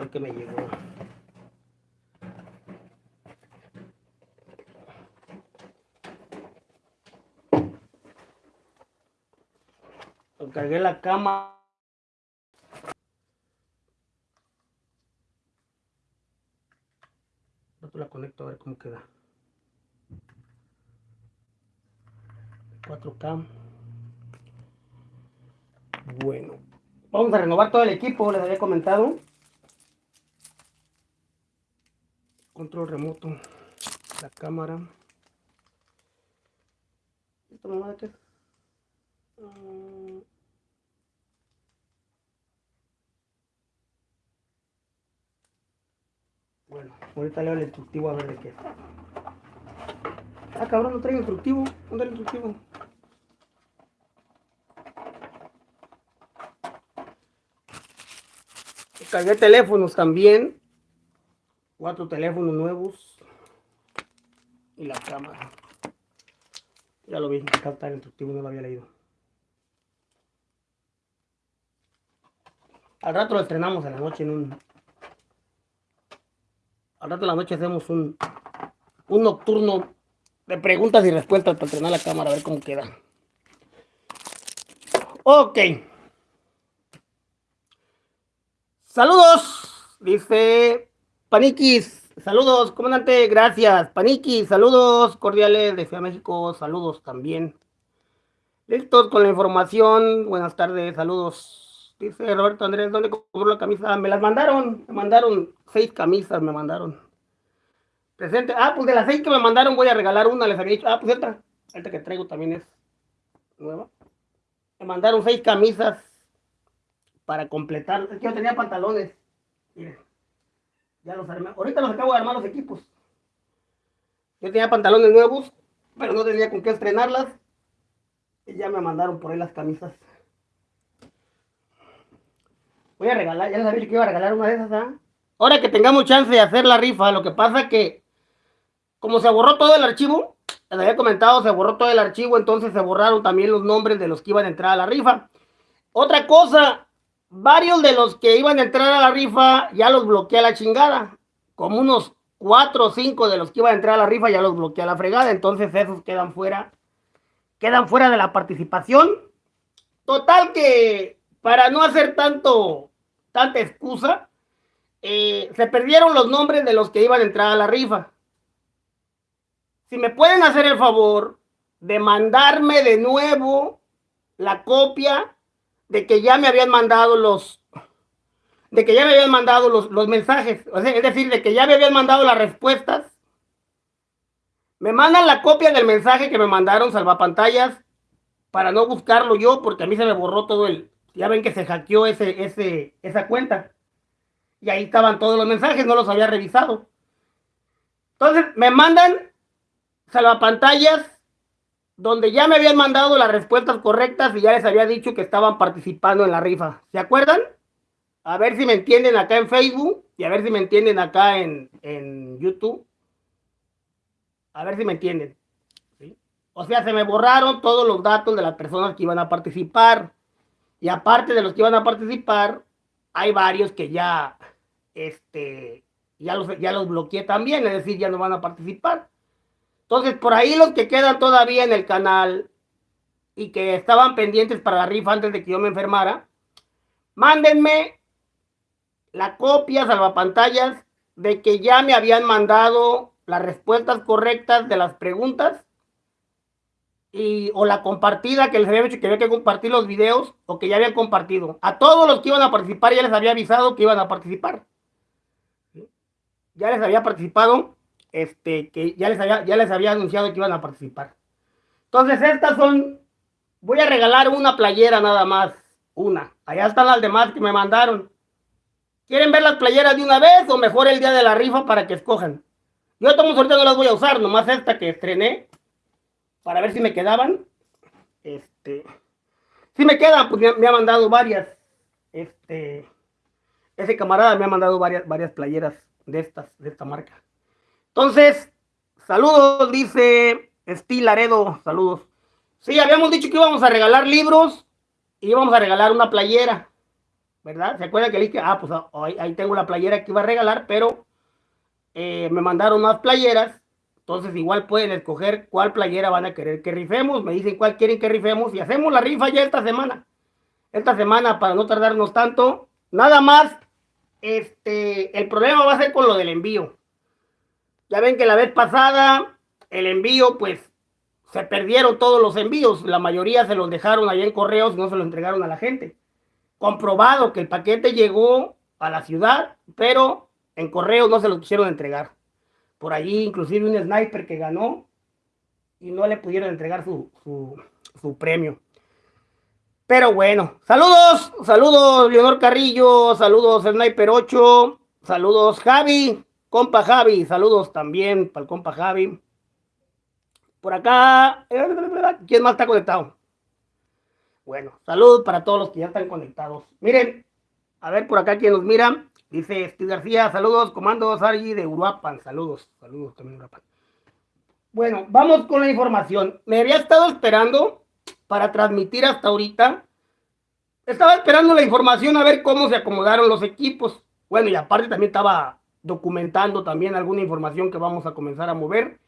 ver qué me llegó. Cargué la cama. la conecto a ver cómo queda. 4K. Bueno, vamos a renovar todo el equipo, les había comentado. Control remoto, la cámara. ¿Esto mamá de qué? Mm. Bueno, ahorita leo el instructivo a ver de qué. Ah, cabrón, no trae instructivo. ¿Dónde el instructivo? Cargué teléfonos también. Cuatro teléfonos nuevos. Y la cámara. Ya lo vi, acá está el instructivo, no lo había leído. Al rato lo estrenamos en la noche en un al rato de la noche hacemos un, un nocturno de preguntas y respuestas para entrenar la cámara, a ver cómo queda. Ok. Saludos, dice Paniquis. Saludos, comandante, gracias. Paniquis, saludos cordiales de Ciudad México, saludos también. Listos con la información. Buenas tardes, saludos. Dice Roberto Andrés, ¿dónde compró la camisa? Me las mandaron, me mandaron seis camisas, me mandaron. Presente. Ah, pues de las seis que me mandaron voy a regalar una, les había dicho. Ah, pues esta, esta que traigo también es nueva. Me mandaron seis camisas para completar. Es que yo tenía pantalones. Miren, ya los armé. Ahorita los acabo de armar los equipos. Yo tenía pantalones nuevos, pero no tenía con qué estrenarlas. Y ya me mandaron por ahí las camisas. Voy a regalar, ya les había que iba a regalar una de esas, ¿ah? Ahora que tengamos chance de hacer la rifa, lo que pasa que, como se borró todo el archivo, les había comentado, se borró todo el archivo, entonces se borraron también los nombres de los que iban a entrar a la rifa. Otra cosa, varios de los que iban a entrar a la rifa ya los bloqueé a la chingada. Como unos cuatro o cinco de los que iban a entrar a la rifa ya los bloqueé a la fregada, entonces esos quedan fuera, quedan fuera de la participación. Total que para no hacer tanto tanta excusa, eh, se perdieron los nombres de los que iban a entrar a la rifa. Si me pueden hacer el favor de mandarme de nuevo la copia de que ya me habían mandado los de que ya me habían mandado los, los mensajes, es decir, de que ya me habían mandado las respuestas. Me mandan la copia del mensaje que me mandaron salvapantallas para no buscarlo yo, porque a mí se me borró todo el, ya ven que se hackeó ese, ese, esa cuenta. Y ahí estaban todos los mensajes, no los había revisado. Entonces me mandan salvapantallas donde ya me habían mandado las respuestas correctas y ya les había dicho que estaban participando en la rifa. ¿Se acuerdan? A ver si me entienden acá en Facebook y a ver si me entienden acá en, en YouTube. A ver si me entienden. O sea, se me borraron todos los datos de las personas que iban a participar. Y aparte de los que iban a participar, hay varios que ya, este, ya los, ya los bloqueé también, es decir, ya no van a participar. Entonces, por ahí los que quedan todavía en el canal y que estaban pendientes para la rifa antes de que yo me enfermara, mándenme la copia, salvapantallas, de que ya me habían mandado las respuestas correctas de las preguntas y, o la compartida que les había dicho que había que compartir los videos o que ya habían compartido. A todos los que iban a participar ya les había avisado que iban a participar. Ya les había participado, este, que ya les había, ya les había anunciado que iban a participar. Entonces estas son, voy a regalar una playera nada más, una. Allá están las demás que me mandaron. ¿Quieren ver las playeras de una vez o mejor el día de la rifa para que escojan? Yo todos ahorita no las voy a usar, nomás esta que estrené para ver si me quedaban. Este, si me quedan, pues me, ha mandado varias. Este, ese camarada me ha mandado varias, varias playeras de estas, de esta marca. Entonces, saludos, dice Estil Laredo, saludos. Sí, habíamos dicho que íbamos a regalar libros y íbamos a regalar una playera. ¿verdad? ¿Se acuerda que le dije, ah, pues ahí, tengo la playera que iba a regalar, pero eh, me mandaron más playeras, entonces igual pueden escoger cuál playera van a querer que rifemos, me dicen cuál quieren que rifemos y hacemos la rifa ya esta semana. Esta semana, para no tardarnos tanto, nada más, este, el problema va a ser con lo del envío. Ya ven que la vez pasada, el envío, pues, se perdieron todos los envíos, la mayoría se los dejaron allá en correos no se los entregaron a la gente comprobado que el paquete llegó a la ciudad, pero en correo no se lo quisieron entregar. Por allí inclusive un sniper que ganó y no le pudieron entregar su, su, premio. Pero bueno, saludos, saludos Leonor Carrillo, saludos Sniper 8, saludos Javi, compa Javi, saludos también para el compa Javi. Por acá, ¿quién más está conectado? Bueno, salud para todos los que ya están conectados. Miren, a ver por acá quien nos mira. Dice Steve García, saludos, comando Sargi de Uruapan. Saludos, saludos también Uruapan. Bueno, vamos con la información. Me había estado esperando para transmitir hasta ahorita. Estaba esperando la información a ver cómo se acomodaron los equipos. Bueno, y aparte también estaba documentando también alguna información que vamos a comenzar a mover.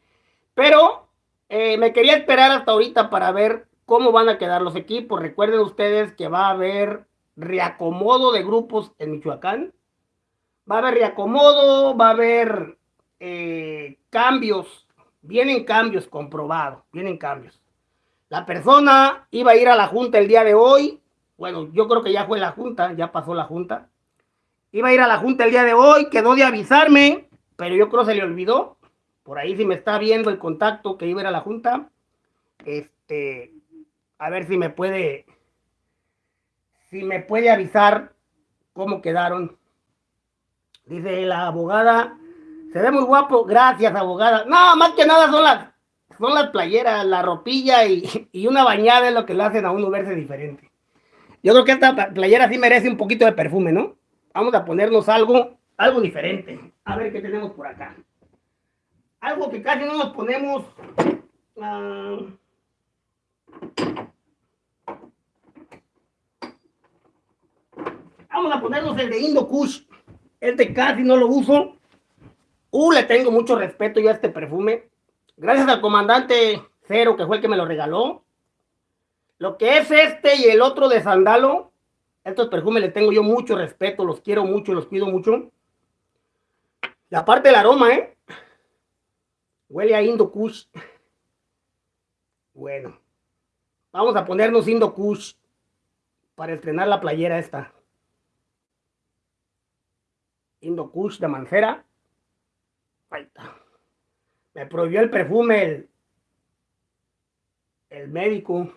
Pero eh, me quería esperar hasta ahorita para ver cómo van a quedar los equipos. Recuerden ustedes que va a haber reacomodo de grupos en Michoacán. Va a haber reacomodo, va a haber eh, cambios. Vienen cambios comprobados, vienen cambios. La persona iba a ir a la junta el día de hoy. Bueno, yo creo que ya fue la junta, ya pasó la junta. Iba a ir a la junta el día de hoy, quedó de avisarme, pero yo creo que se le olvidó. Por ahí si me está viendo el contacto que iba a ir a la junta, este, a ver si me puede, si me puede avisar cómo quedaron. Dice la abogada, se ve muy guapo, gracias abogada. No, más que nada son las, son las playeras, la ropilla y, y una bañada es lo que le hacen a uno verse diferente. Yo creo que esta playera sí merece un poquito de perfume, ¿no? Vamos a ponernos algo, algo diferente. A ver qué tenemos por acá. Algo que casi no nos ponemos. Ah, Vamos a ponernos el de Indo Kush. Este casi no lo uso. Uh, le tengo mucho respeto yo a este perfume. Gracias al comandante Cero, que fue el que me lo regaló. Lo que es este y el otro de Sandalo, estos perfumes le tengo yo mucho respeto, los quiero mucho, los pido mucho. Y aparte el aroma, ¿eh? Huele a Indo Kush. Bueno, vamos a ponernos Indo Kush para estrenar la playera esta. Indokush de Mancera. Ahí está. Me prohibió el perfume el, el médico.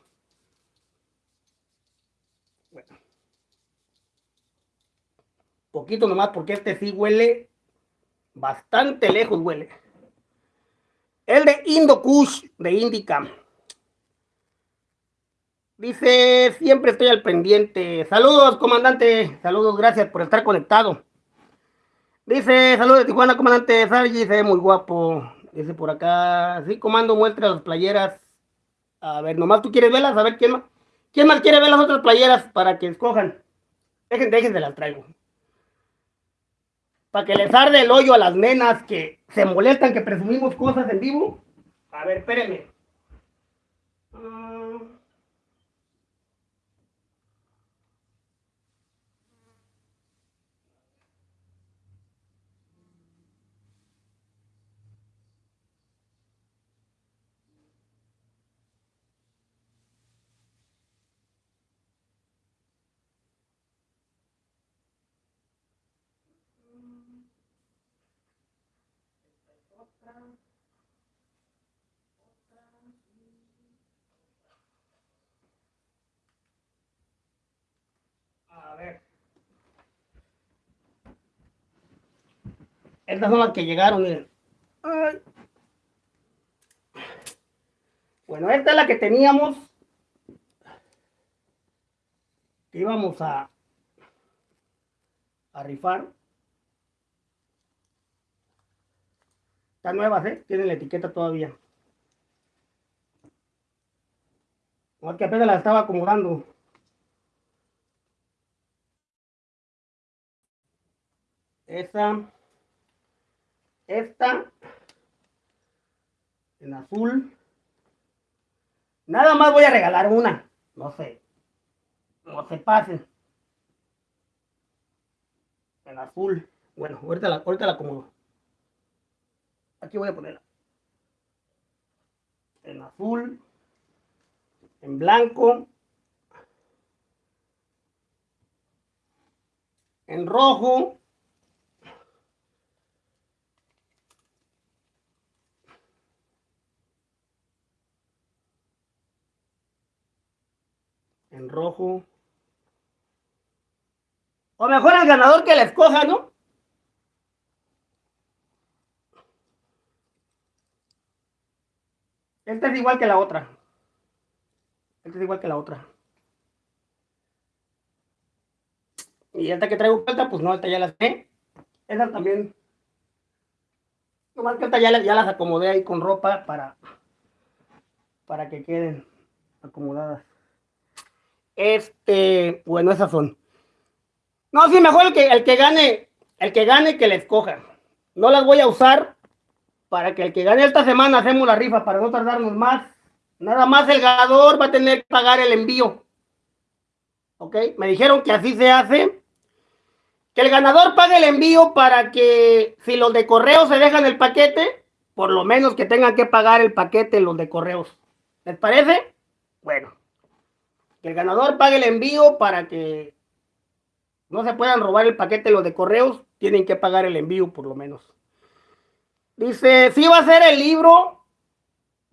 Poquito nomás porque este sí huele bastante lejos huele. El de Indokush de Indica. Dice, siempre estoy al pendiente. Saludos, comandante. Saludos, gracias por estar conectado. Dice, saludos de Tijuana, comandante Sargi, se ve muy guapo. Dice por acá, sí, comando, muestra las playeras. A ver, nomás tú quieres verlas, a ver quién más. ¿Quién más quiere ver las otras playeras para que escojan? Dejen, déjense las traigo. Para que les arde el hoyo a las nenas que se molestan que presumimos cosas en vivo. A ver, espérenme. A Estas son las que llegaron, miren. Bueno, esta es la que teníamos. Que íbamos a, rifar. Están nuevas, ¿eh? Tienen la etiqueta todavía. No, que apenas la estaba acomodando. Esa, esta, en azul. Nada más voy a regalar una. No sé. No se pasen. En azul. Bueno, ahorita la, ahorita la acomodo. Aquí voy a ponerla. En azul. En blanco. En rojo. En rojo. O mejor el ganador que la escoja, ¿no? Esta es igual que la otra. Esta es igual que la otra. Y esta que traigo falta, pues no, esta ya la sé. Esa también. Nomás que esta ya, ya las acomodé ahí con ropa para, para que queden acomodadas. Este, bueno, esas son. No, sí, mejor el que, el que gane, el que gane que le escoja. No las voy a usar para que el que gane esta semana hacemos la rifa para no tardarnos más. Nada más el ganador va a tener que pagar el envío. ¿Ok? Me dijeron que así se hace. Que el ganador pague el envío para que si los de correo se dejan el paquete, por lo menos que tengan que pagar el paquete los de correos. ¿Les parece? Bueno el ganador pague el envío para que no se puedan robar el paquete los de correos, tienen que pagar el envío por lo menos. Dice, sí va a ser el libro,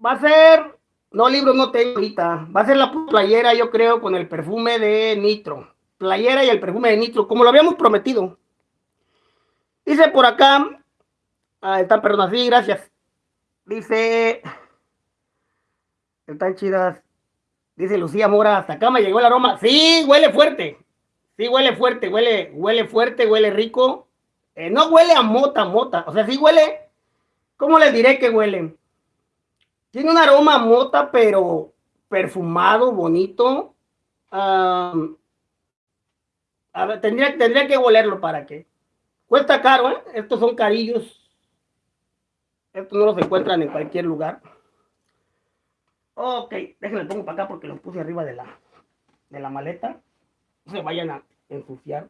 va a ser, no libro no tengo ahorita, va a ser la playera yo creo con el perfume de Nitro, playera y el perfume de Nitro, como lo habíamos prometido. Dice por acá, ah, están, perdón, así, gracias. Dice, están chidas. Dice Lucía Mora, hasta acá me llegó el aroma. Sí, huele fuerte. Sí, huele fuerte, huele, huele fuerte, huele rico. Eh, no huele a mota, mota. O sea, sí huele. ¿Cómo les diré que huele? Tiene un aroma a mota, pero perfumado, bonito. ver, tendría, tendría que olerlo para que. Cuesta caro, ¿eh? Estos son carillos. Estos no los encuentran en cualquier lugar. Ok, déjenme pongo para acá porque los puse arriba de la, de la maleta. No se vayan a ensuciar.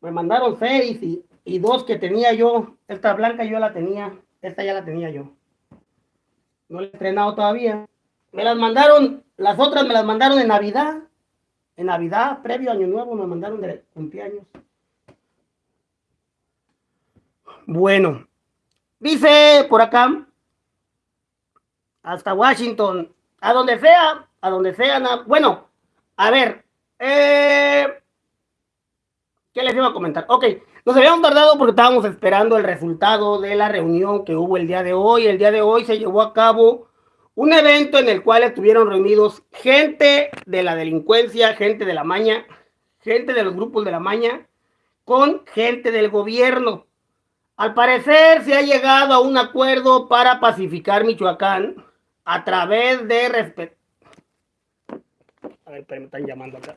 Me mandaron seis y, dos que tenía yo. Esta blanca yo la tenía. Esta ya la tenía yo. No la he estrenado todavía. Me las mandaron, las otras me las mandaron en Navidad. En Navidad, previo Año Nuevo, me mandaron de cumpleaños. Bueno, dice por acá, hasta Washington, a donde sea, a donde sea. Bueno, a ver, eh, ¿qué les iba a comentar? Ok, nos habíamos tardado porque estábamos esperando el resultado de la reunión que hubo el día de hoy. El día de hoy se llevó a cabo un evento en el cual estuvieron reunidos gente de la delincuencia, gente de la maña, gente de los grupos de la maña, con gente del gobierno. Al parecer se ha llegado a un acuerdo para pacificar Michoacán a través de respeto. A ver, pero me están llamando acá.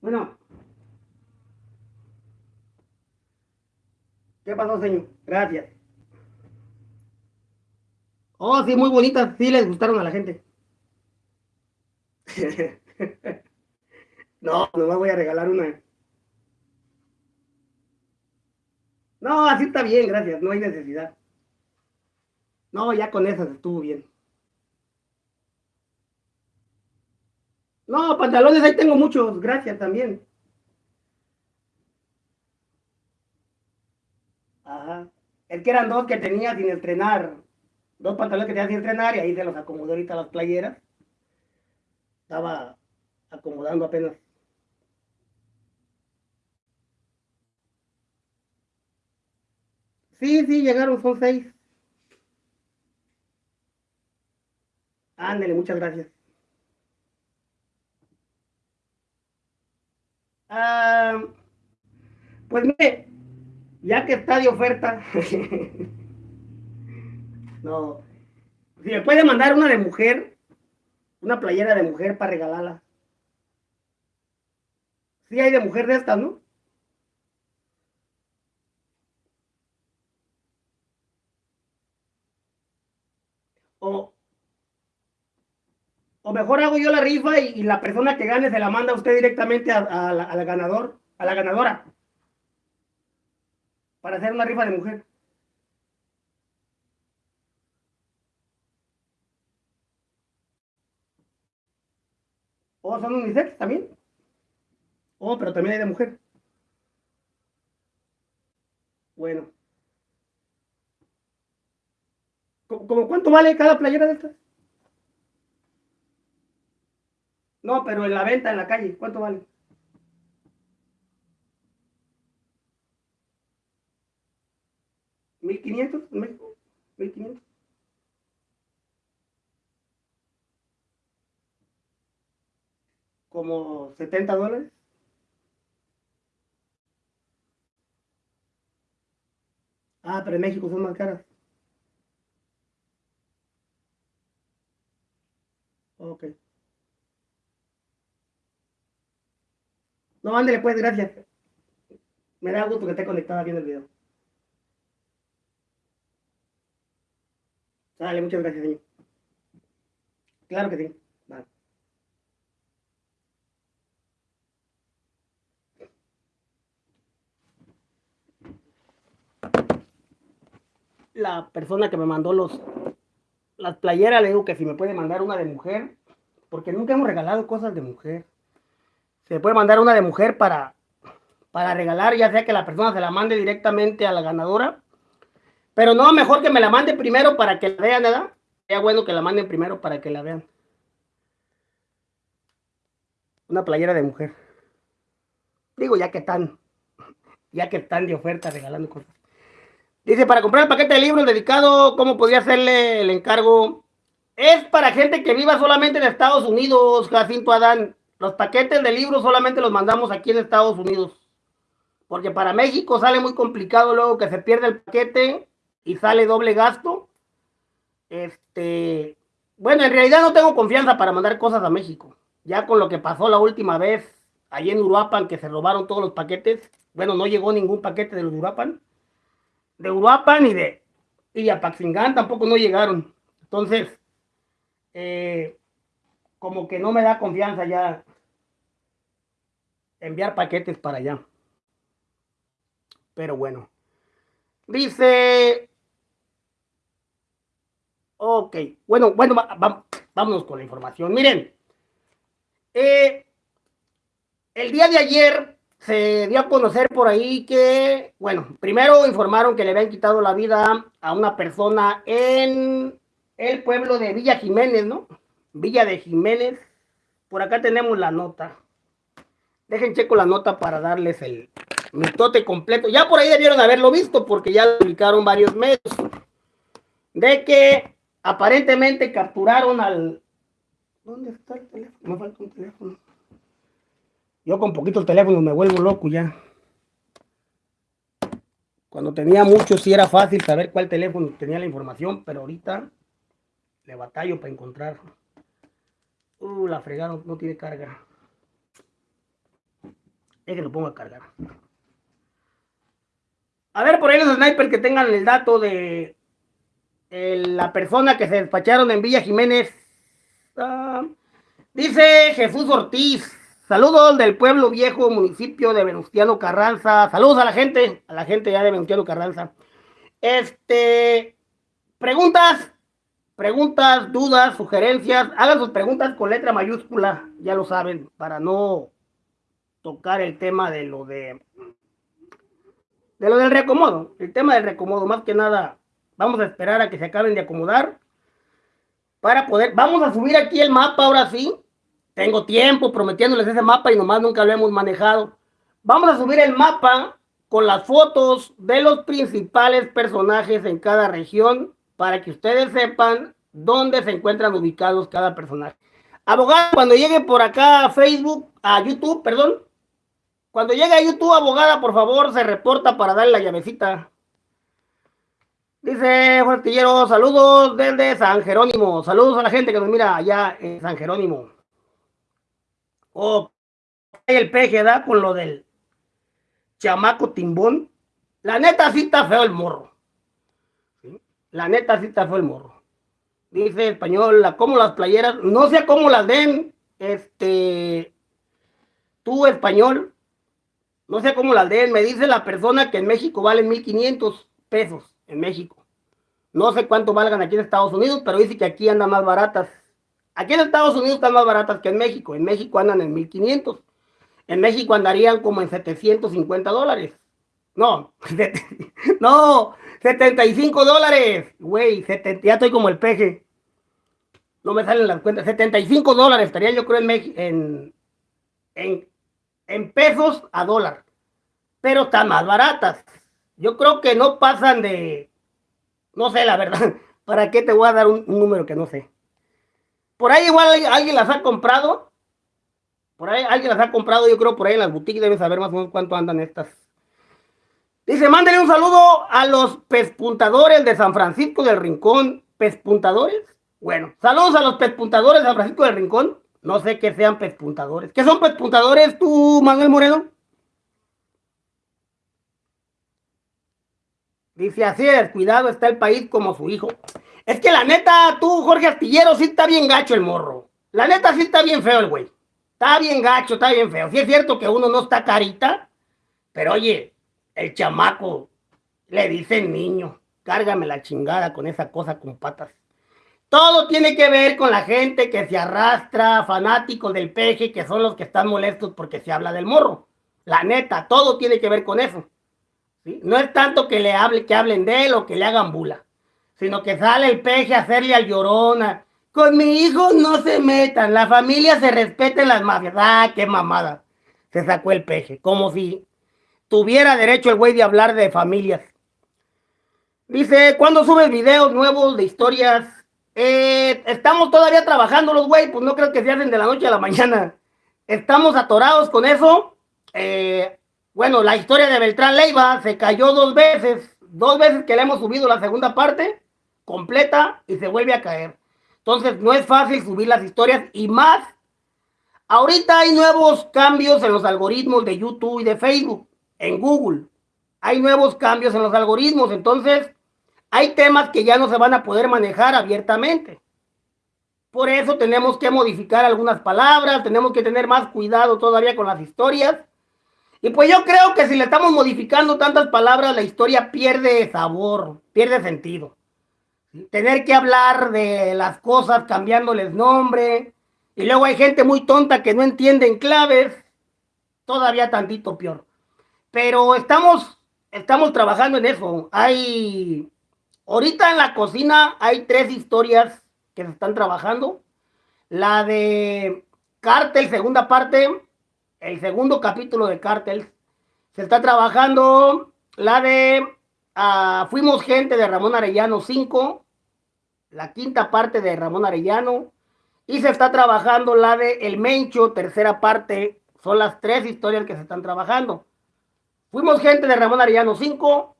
Bueno. ¿Qué pasó, señor? Gracias. Oh, sí, muy bonitas. Sí les gustaron a la gente. no, no me voy a regalar una. No, así está bien, gracias, no hay necesidad. No, ya con esas estuvo bien. No, pantalones ahí tengo muchos, gracias también. Ajá. Es que eran dos que tenía sin estrenar. Dos pantalones que tenía sin estrenar y ahí se los acomodó ahorita las playeras. Estaba acomodando apenas. Sí, sí, llegaron, son seis. Ándale, muchas gracias. Ah, pues mire, ya que está de oferta, No. Si me puede mandar una de mujer, una playera de mujer para regalarla. Sí hay de mujer de estas, ¿no? O, o mejor hago yo la rifa y, la persona que gane se la manda a usted directamente a, la, ganador, a la ganadora. Para hacer una rifa de mujer. O son unisex también. O, pero también hay de mujer. Bueno. ¿Cómo cuánto vale cada playera de estas? No, pero en la venta, en la calle, ¿cuánto vale? ¿1500 en México? ¿1500? ¿Como 70 dólares? Ah, pero en México son más caras. Ok. No, ándale pues, gracias. Me da gusto que esté conectada viendo el video. Dale, muchas gracias, señor. Claro que sí. Vale. La persona que me mandó los las playeras, le digo que si me puede mandar una de mujer, porque nunca hemos regalado cosas de mujer se puede mandar una de mujer para, para regalar, ya sea que la persona se la mande directamente a la ganadora. Pero no, mejor que me la mande primero para que la vean, ¿verdad? Sería bueno que la manden primero para que la vean. Una playera de mujer. Digo, ya que están, ya que están de oferta regalando cosas. Dice, para comprar el paquete de libros dedicado, ¿cómo podría hacerle el encargo? Es para gente que viva solamente en Estados Unidos, Jacinto Adán. Los paquetes de libros solamente los mandamos aquí en Estados Unidos. Porque para México sale muy complicado luego que se pierde el paquete y sale doble gasto. Este, bueno, en realidad no tengo confianza para mandar cosas a México. Ya con lo que pasó la última vez allí en Uruapan, que se robaron todos los paquetes. Bueno, no llegó ningún paquete de Uruapan. De Uruapan y de y tampoco no llegaron. Entonces, eh, como que no me da confianza ya enviar paquetes para allá. Pero bueno. Dice... Ok, bueno, bueno, vámonos con la información. Miren, eh, el día de ayer se dio a conocer por ahí que, bueno, primero informaron que le habían quitado la vida a una persona en el pueblo de Villa Jiménez, ¿no? Villa de Jiménez. Por acá tenemos la nota. Dejen checo la nota para darles el mitote completo. Ya por ahí debieron haberlo visto porque ya lo publicaron varios medios. De que aparentemente capturaron al... ¿Dónde está el teléfono? Me falta un teléfono. Yo con poquito teléfono me vuelvo loco ya. Cuando tenía mucho sí era fácil saber cuál teléfono tenía la información, pero ahorita le batallo para encontrarlo. Uh, la fregaron, no tiene carga. Es que lo pongo a cargar. A ver, por ahí los snipers que tengan el dato de la persona que se despacharon en Villa Jiménez. Ah, dice Jesús Ortiz. Saludos del pueblo viejo, municipio de Venustiano Carranza. Saludos a la gente, a la gente ya de Venustiano Carranza. Este, preguntas, preguntas, dudas, sugerencias, hagan sus preguntas con letra mayúscula, ya lo saben, para no tocar el tema de lo de de lo del reacomodo, el tema del reacomodo, más que nada, vamos a esperar a que se acaben de acomodar para poder, vamos a subir aquí el mapa ahora sí, tengo tiempo prometiéndoles ese mapa y nomás nunca lo hemos manejado. Vamos a subir el mapa con las fotos de los principales personajes en cada región para que ustedes sepan dónde se encuentran ubicados cada personaje. Abogado, cuando llegue por acá a Facebook, a YouTube, perdón, cuando llegue a YouTube, abogada, por favor, se reporta para darle la llavecita. Dice Juan saludos desde San Jerónimo. Saludos a la gente que nos mira allá en San Jerónimo. Oh, el peje da con lo del chamaco timbón. La neta sí está feo el morro. La neta sí está feo el morro. Dice español, como las playeras, no sé cómo las den, este, tú español, no sé cómo las den, me dice la persona que en México valen 1500 pesos en México. No sé cuánto valgan aquí en Estados Unidos, pero dice que aquí andan más baratas. Aquí en Estados Unidos están más baratas que en México. En México andan en 1500. En México andarían como en 750 dólares. No, no, 75 dólares. Güey, ya estoy como el peje. No me salen las cuentas. 75 dólares estaría yo creo en, en, en, en pesos a dólar. Pero están más baratas. Yo creo que no pasan de no sé, la verdad. ¿Para qué te voy a dar un, número que no sé? Por ahí igual alguien las ha comprado. Por ahí alguien las ha comprado, yo creo por ahí en las boutiques deben saber más o menos cuánto andan estas. Dice, mándale un saludo a los pespuntadores de San Francisco del Rincón. ¿Pespuntadores? Bueno, saludos a los pespuntadores de San Francisco del Rincón. No sé qué sean pespuntadores. ¿Qué son pespuntadores tú, Manuel Moreno? Dice, así de descuidado está el país como su hijo. Es que la neta, tú, Jorge Astillero, sí está bien gacho el morro. La neta sí está bien feo el güey. Está bien gacho, está bien feo. Sí es cierto que uno no está carita, pero oye, el chamaco le dice niño, cárgame la chingada con esa cosa con patas. Todo tiene que ver con la gente que se arrastra, fanáticos del peje, que son los que están molestos porque se habla del morro. La neta, todo tiene que ver con eso. No es tanto que le hable, que hablen de él o que le hagan bula, sino que sale el peje a hacerle al llorona. Con mi hijo no se metan, la familia se respeta en las mafias. Ah, qué mamada. Se sacó el peje, como si tuviera derecho el güey de hablar de familias. Dice, ¿cuándo subes videos nuevos de historias? Eh, estamos todavía trabajando los güey, pues no creo que se hacen de la noche a la mañana. Estamos atorados con eso. Eh, bueno, la historia de Beltrán Leiva se cayó dos veces, dos veces que le hemos subido la segunda parte completa y se vuelve a caer. Entonces no es fácil subir las historias y más. Ahorita hay nuevos cambios en los algoritmos de YouTube y de Facebook, en Google. Hay nuevos cambios en los algoritmos, entonces hay temas que ya no se van a poder manejar abiertamente. Por eso tenemos que modificar algunas palabras, tenemos que tener más cuidado todavía con las historias y pues yo creo que si le estamos modificando tantas palabras, la historia pierde sabor, pierde sentido. Tener que hablar de las cosas cambiándoles nombre. Y luego hay gente muy tonta que no entiende en claves. Todavía tantito peor. Pero estamos, estamos trabajando en eso. Hay, ahorita en la cocina hay tres historias que se están trabajando. La de Cártel, segunda parte, el segundo capítulo de Cártel. Se está trabajando la de ah, Fuimos gente de Ramón Arellano 5, la quinta parte de Ramón Arellano. Y se está trabajando la de El Mencho, tercera parte. Son las tres historias que se están trabajando. Fuimos gente de Ramón Arellano 5,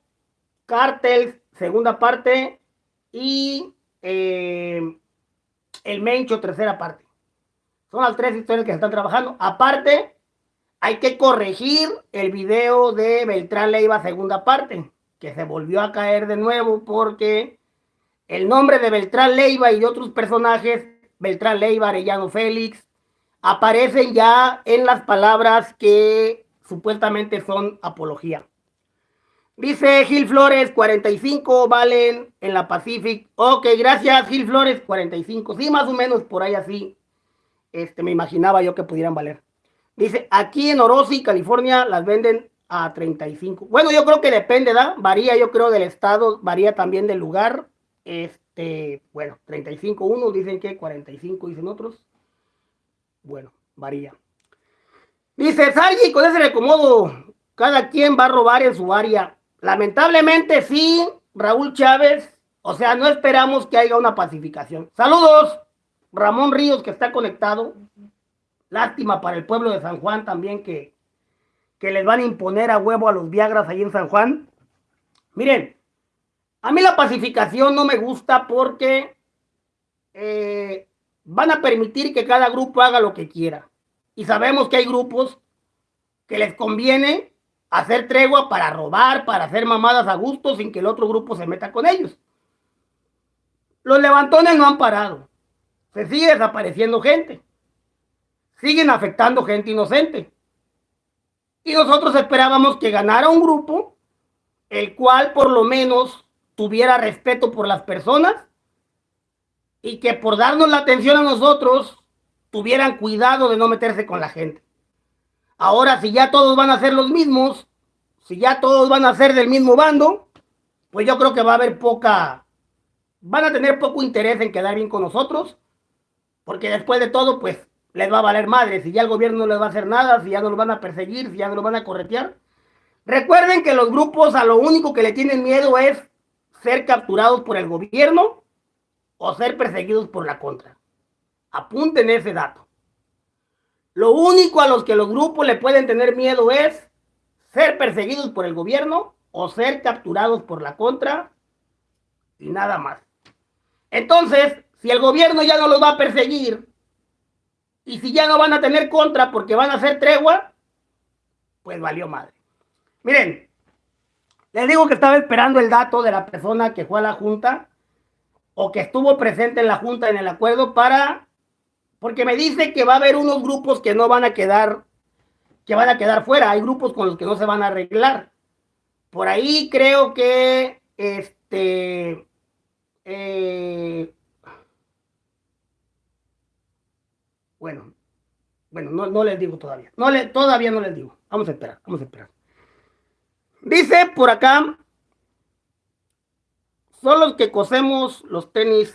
Cártel, segunda parte. Y eh, El Mencho, tercera parte. Son las tres historias que se están trabajando. Aparte, hay que corregir el video de Beltrán Leiva segunda parte, que se volvió a caer de nuevo porque el nombre de Beltrán Leiva y de otros personajes, Beltrán Leiva, Arellano Félix, aparecen ya en las palabras que supuestamente son apología. Dice Gil Flores, 45 valen en la Pacific. Ok, gracias Gil Flores, 45. Sí, más o menos por ahí así. Este, me imaginaba yo que pudieran valer. Dice, aquí en Orosi, California, las venden a 35. Bueno, yo creo que depende, ¿da? Varía, yo creo, del estado, varía también del lugar. Este, bueno, 35 unos dicen que 45 dicen otros. Bueno, varía. Dice, Sargi, con ese recomodo, cada quien va a robar en su área. Lamentablemente sí, Raúl Chávez, o sea, no esperamos que haya una pacificación. Saludos, Ramón Ríos, que está conectado. Lástima para el pueblo de San Juan también que, que les van a imponer a huevo a los Viagras ahí en San Juan. Miren, A mí la pacificación no me gusta porque eh, van a permitir que cada grupo haga lo que quiera. Y sabemos que hay grupos que les conviene hacer tregua para robar, para hacer mamadas a gusto sin que el otro grupo se meta con ellos. Los levantones no han parado. Se sigue desapareciendo gente. Siguen afectando gente inocente. Y nosotros esperábamos que ganara un grupo el cual por lo menos tuviera respeto por las personas y que por darnos la atención a nosotros tuvieran cuidado de no meterse con la gente. Ahora, si ya todos van a ser los mismos, si ya todos van a ser del mismo bando, pues yo creo que va a haber poca, van a tener poco interés en quedar bien con nosotros, porque después de todo, pues les va a valer madre, si ya el gobierno no les va a hacer nada, si ya no los van a perseguir, si ya no los van a corretear. Recuerden que los grupos a lo único que le tienen miedo es ser capturados por el gobierno o ser perseguidos por la contra. Apunten ese dato. Lo único a los que los grupos le pueden tener miedo es ser perseguidos por el gobierno o ser capturados por la contra y nada más. Entonces, si el gobierno ya no los va a perseguir y si ya no van a tener contra porque van a hacer tregua, pues valió madre. Miren, les digo que estaba esperando el dato de la persona que fue a la junta o que estuvo presente en la junta en el acuerdo para porque me dice que va a haber unos grupos que no van a quedar, que van a quedar fuera. Hay grupos con los que no se van a arreglar. Por ahí creo que este eh, bueno, bueno, no, les digo todavía. No le, todavía no les digo. Vamos a esperar, vamos a esperar. Dice por acá, son los que cosemos los tenis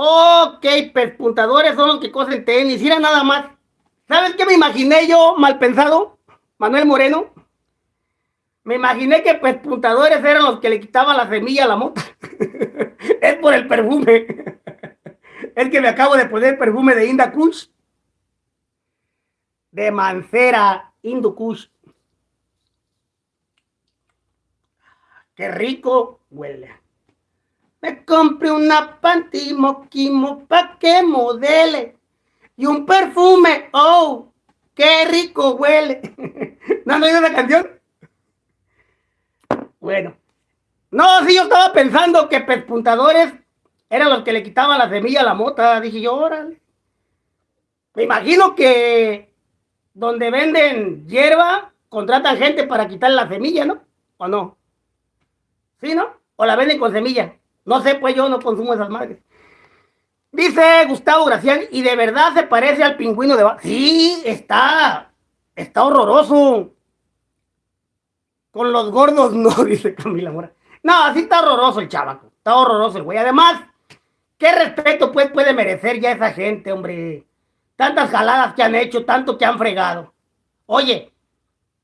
Ok, pespuntadores son los que cosen tenis. Mira nada más. ¿Sabes qué me imaginé yo mal pensado? Manuel Moreno. Me imaginé que pespuntadores eran los que le quitaban la semilla a la moto. es por el perfume. es que me acabo de poner perfume de Inda Kush. De Mancera Indu Qué rico huele. Me compré una panty moquimo pa' que modele. Y un perfume, oh, qué rico huele. ¿No han oído la canción? Bueno. No, sí, yo estaba pensando que pespuntadores eran los que le quitaban la semilla a la mota. Dije yo, órale. Me imagino que donde venden hierba, contratan gente para quitarle la semilla, ¿no? ¿O no? ¿Sí, no? ¿O la venden con semilla? No sé, pues yo no consumo esas madres. Dice Gustavo Gracián, y de verdad se parece al pingüino de... Sí, está, está horroroso. Con los gordos no, dice Camila Mora. No, así está horroroso el chavaco. Está horroroso el güey. Además, ¿qué respeto pues puede merecer ya esa gente, hombre? Tantas jaladas que han hecho, tanto que han fregado. Oye,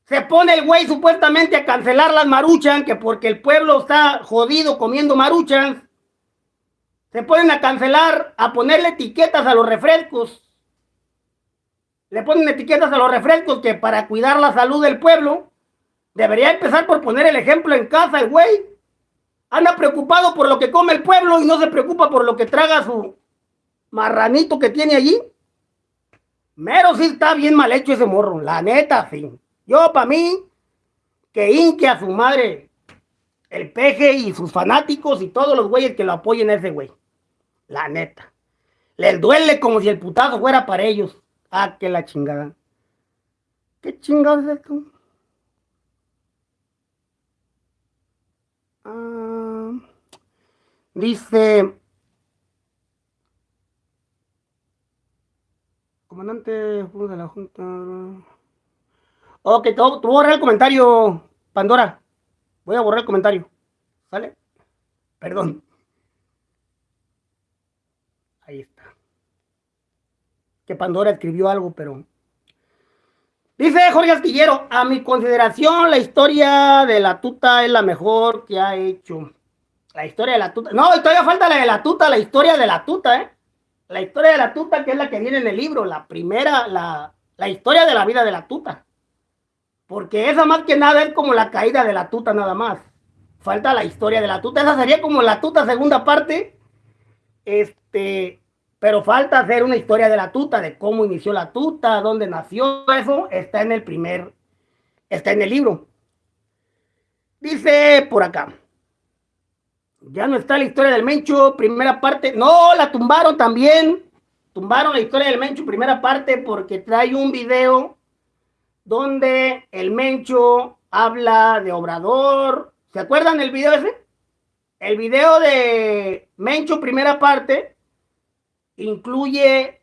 se pone el güey supuestamente a cancelar las maruchan, que porque el pueblo está jodido comiendo maruchan. Se ponen a cancelar, a ponerle etiquetas a los refrescos. Le ponen etiquetas a los refrescos que para cuidar la salud del pueblo, debería empezar por poner el ejemplo en casa el güey. Anda preocupado por lo que come el pueblo y no se preocupa por lo que traga su marranito que tiene allí. Mero sí está bien mal hecho ese morro, la neta, sí. Yo, para mí, que inque a su madre el peje y sus fanáticos y todos los güeyes que lo apoyen a ese güey. La neta. Les duele como si el putazo fuera para ellos. Ah, que la chingada. ¿Qué chingada es esto? Ah, dice... Comandante de la Junta... Ok, te voy, a borrar el comentario, Pandora. Voy a borrar el comentario. ¿Sale? Perdón. Ahí está. Que Pandora escribió algo, pero... Dice Jorge Astillero, a mi consideración la historia de la tuta es la mejor que ha hecho. La historia de la tuta. No, todavía falta la de la tuta, la historia de la tuta, ¿eh? La historia de la tuta que es la que viene en el libro, la primera, la, la historia de la vida de la tuta. Porque esa más que nada es como la caída de la tuta nada más. falta la historia de la tuta. Esa sería como la tuta segunda parte. Este, pero falta hacer una historia de la tuta, de cómo inició la tuta, dónde nació. Eso está en el primer, está en el libro. Dice por acá. Ya no está la historia del Mencho, primera parte. No, la tumbaron también. Tumbaron la historia del Mencho, primera parte, porque trae un video donde el Mencho habla de Obrador. ¿Se acuerdan del video ese? El video de Mencho, primera parte, incluye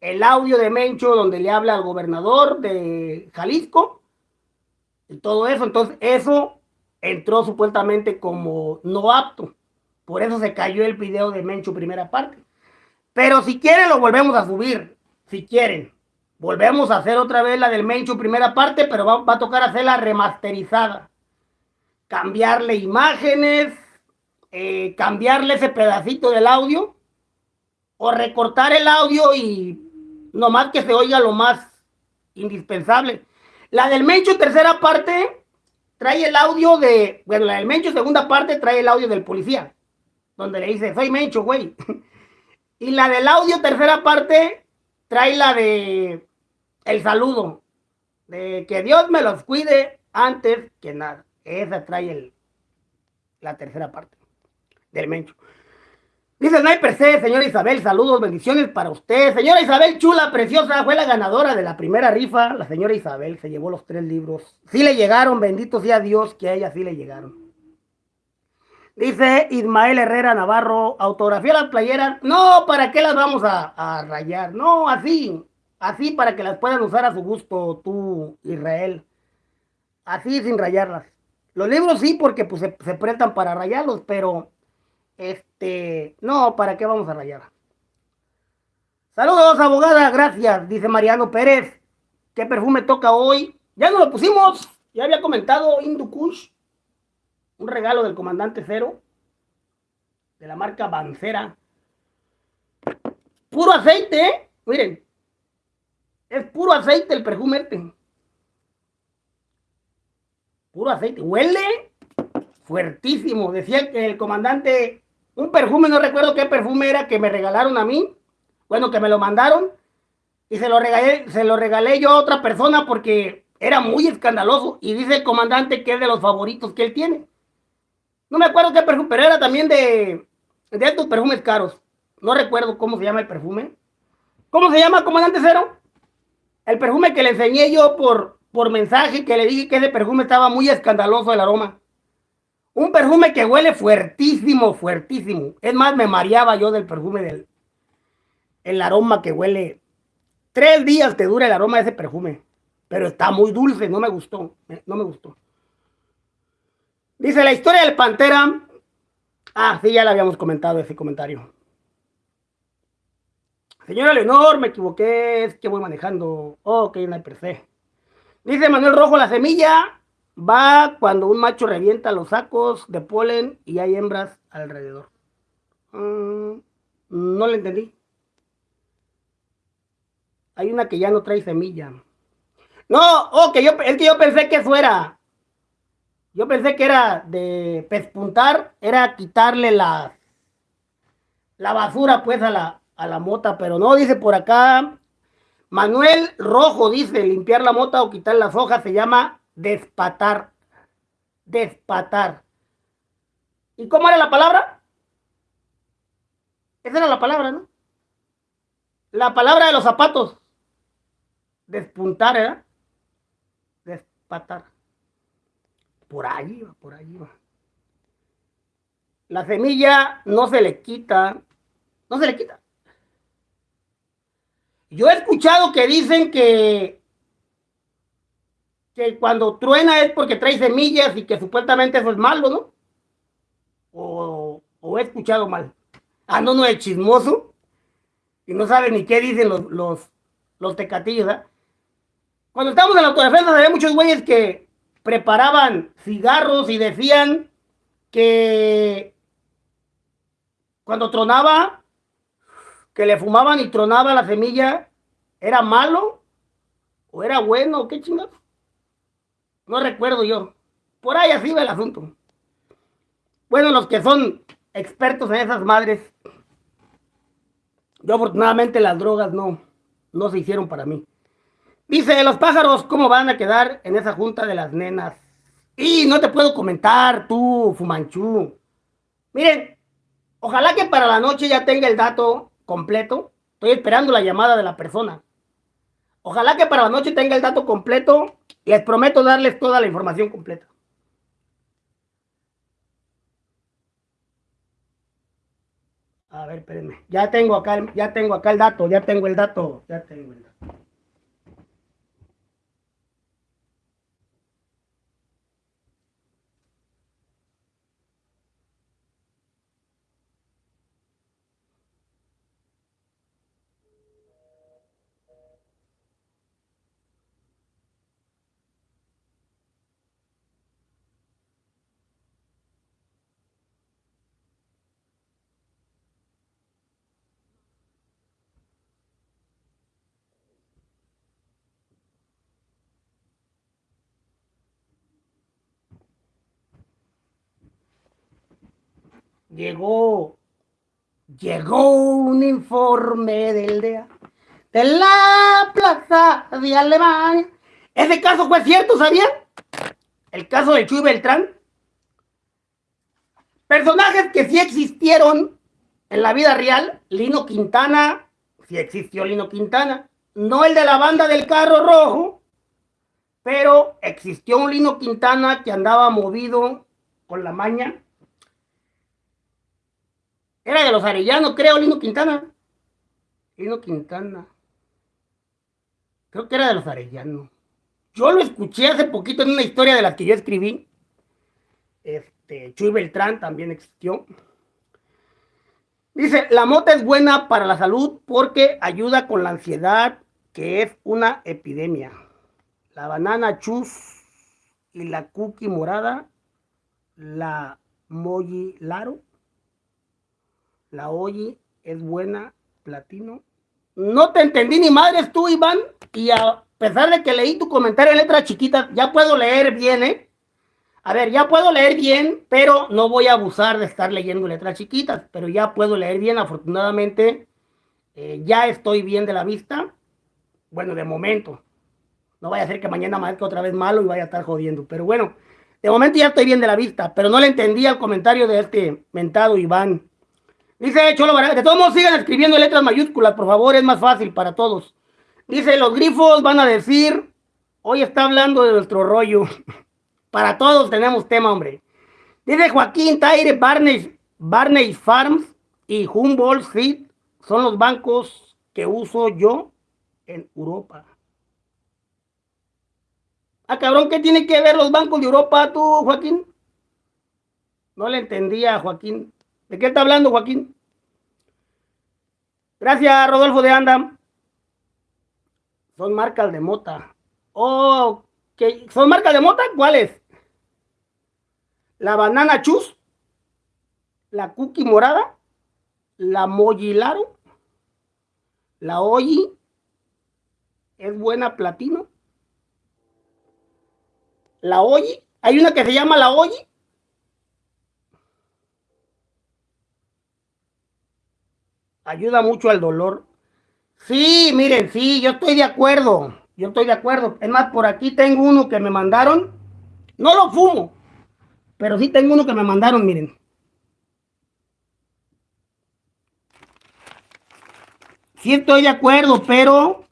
el audio de Mencho donde le habla al gobernador de Jalisco y todo eso. Entonces, eso entró supuestamente como no apto. Por eso se cayó el video de Mencho primera parte. Pero si quieren lo volvemos a subir. Si quieren. Volvemos a hacer otra vez la del Mencho primera parte, pero va, a tocar hacerla remasterizada. Cambiarle imágenes, eh, cambiarle ese pedacito del audio o recortar el audio y nomás que se oiga lo más indispensable. La del Mencho tercera parte trae el audio de, bueno, la del Mencho segunda parte trae el audio del policía donde le dice, soy Mencho, güey. y la del audio, tercera parte, trae la de el saludo. De que Dios me los cuide antes que nada. Esa trae el, la tercera parte del Mencho. Dice Sniper C, señora Isabel, saludos, bendiciones para usted. Señora Isabel, chula, preciosa, fue la ganadora de la primera rifa. La señora Isabel se llevó los tres libros. Sí le llegaron, bendito sea Dios que a ella sí le llegaron. Dice Ismael Herrera Navarro, autografía las playeras. No, ¿para qué las vamos a, rayar? No, así, así para que las puedan usar a su gusto tú, Israel. Así sin rayarlas. Los libros sí, porque pues se, prestan para rayarlos, pero este, no, ¿para qué vamos a rayar? Saludos, abogada, gracias, dice Mariano Pérez. ¿Qué perfume toca hoy? Ya no lo pusimos, ya había comentado Indukush un regalo del comandante Cero, de la marca Bancera. Puro aceite, ¿eh? Miren, es puro aceite el perfume este. Puro aceite. Huele fuertísimo. Decía que el comandante, un perfume, no recuerdo qué perfume era que me regalaron a mí. Bueno, que me lo mandaron. Y se lo regalé, se lo regalé yo a otra persona porque era muy escandaloso. Y dice el comandante que es de los favoritos que él tiene. No me acuerdo qué perfume, pero era también de, de estos perfumes caros. No recuerdo cómo se llama el perfume. ¿Cómo se llama, comandante Cero? El perfume que le enseñé yo por, por mensaje, que le dije que ese perfume estaba muy escandaloso el aroma. Un perfume que huele fuertísimo, fuertísimo. Es más, me mareaba yo del perfume del el aroma que huele. Tres días te dura el aroma de ese perfume. Pero está muy dulce, no me gustó. No me gustó. Dice la historia del Pantera. Ah, sí, ya le habíamos comentado ese comentario. Señora Leonor, me equivoqué, es que voy manejando. ok, no hay per Dice Manuel Rojo, la semilla va cuando un macho revienta los sacos de polen y hay hembras alrededor. Mm, no le entendí. Hay una que ya no trae semilla. No, ok, yo, es que yo pensé que fuera yo pensé que era de pespuntar, era quitarle la, la basura pues a la, a la mota, pero no, dice por acá, Manuel Rojo dice, limpiar la mota o quitar las hojas se llama despatar, despatar. ¿Y cómo era la palabra? Esa era la palabra, ¿no? La palabra de los zapatos. Despuntar, ¿eh? Despatar. Por ahí va, por ahí va. La semilla no se le quita, no se le quita. Yo he escuchado que dicen que, que cuando truena es porque trae semillas y que supuestamente eso es malo, ¿no? O, he escuchado mal. Ah, no, es chismoso. Y no sabe ni qué dicen los, los, los tecatillos. Cuando estamos en la autodefensa había muchos güeyes que preparaban cigarros y decían que cuando tronaba, que le fumaban y tronaba la semilla, ¿era malo? ¿O era bueno? ¿Qué chingados? No recuerdo yo. Por ahí así va el asunto. bueno, los que son expertos en esas madres, yo afortunadamente las drogas no, no se hicieron para mí. Dice, los pájaros, ¿cómo van a quedar en esa junta de las nenas? Y no te puedo comentar, tú, Fumanchú. Miren, ojalá que para la noche ya tenga el dato completo. Estoy esperando la llamada de la persona. Ojalá que para la noche tenga el dato completo. Les prometo darles toda la información completa. A ver, espérenme. Ya tengo acá, ya tengo acá el dato, ya tengo el dato, ya tengo el dato. Llegó, llegó un informe del DEA de la plaza de Alemania. Ese caso fue cierto, ¿sabían? El caso de Chuy Beltrán. Personajes que sí existieron en la vida real. Lino Quintana, sí existió Lino Quintana. No el de la banda del carro rojo, pero existió un Lino Quintana que andaba movido con la maña era de los Arellanos, creo, Lino Quintana. Lino Quintana. Creo que era de los Arellanos. Yo lo escuché hace poquito en una historia de la que yo escribí. Este, Chuy Beltrán también existió. Dice, la mota es buena para la salud porque ayuda con la ansiedad, que es una epidemia. La banana chus y la cookie morada, la moji laro, la oye, es buena, platino. No te entendí ni madres tú, Iván, y a pesar de que leí tu comentario en letras chiquitas, ya puedo leer bien, ¿eh? A ver, ya puedo leer bien, pero no voy a abusar de estar leyendo letras chiquitas, pero ya puedo leer bien, afortunadamente, eh, ya estoy bien de la vista. Bueno, de momento. No vaya a ser que mañana marque otra vez malo y vaya a estar jodiendo. Pero bueno, de momento ya estoy bien de la vista, pero no le entendí al comentario de este mentado Iván. Dice Cholo de todos sigan escribiendo letras mayúsculas, por favor, es más fácil para todos. Dice, los grifos van a decir, hoy está hablando de nuestro rollo. para todos tenemos tema, hombre. Dice Joaquín Taire, Barney, Barney Farms y Humboldt Street son los bancos que uso yo en Europa. Ah, cabrón, ¿qué tiene que ver los bancos de Europa tú, Joaquín? No le entendía, Joaquín. ¿De qué está hablando Joaquín? Gracias, Rodolfo de Anda. Son marcas de mota. Oh, ¿son marcas de mota? ¿Cuáles? La banana chus, la cookie morada, la mojilaro, la oyi, es buena platino. La oyi, hay una que se llama la oyi, ayuda mucho al dolor. Sí, miren, sí, yo estoy de acuerdo. Yo estoy de acuerdo. Es más, por aquí tengo uno que me mandaron. No lo fumo, pero sí tengo uno que me mandaron, miren. Sí estoy de acuerdo, pero...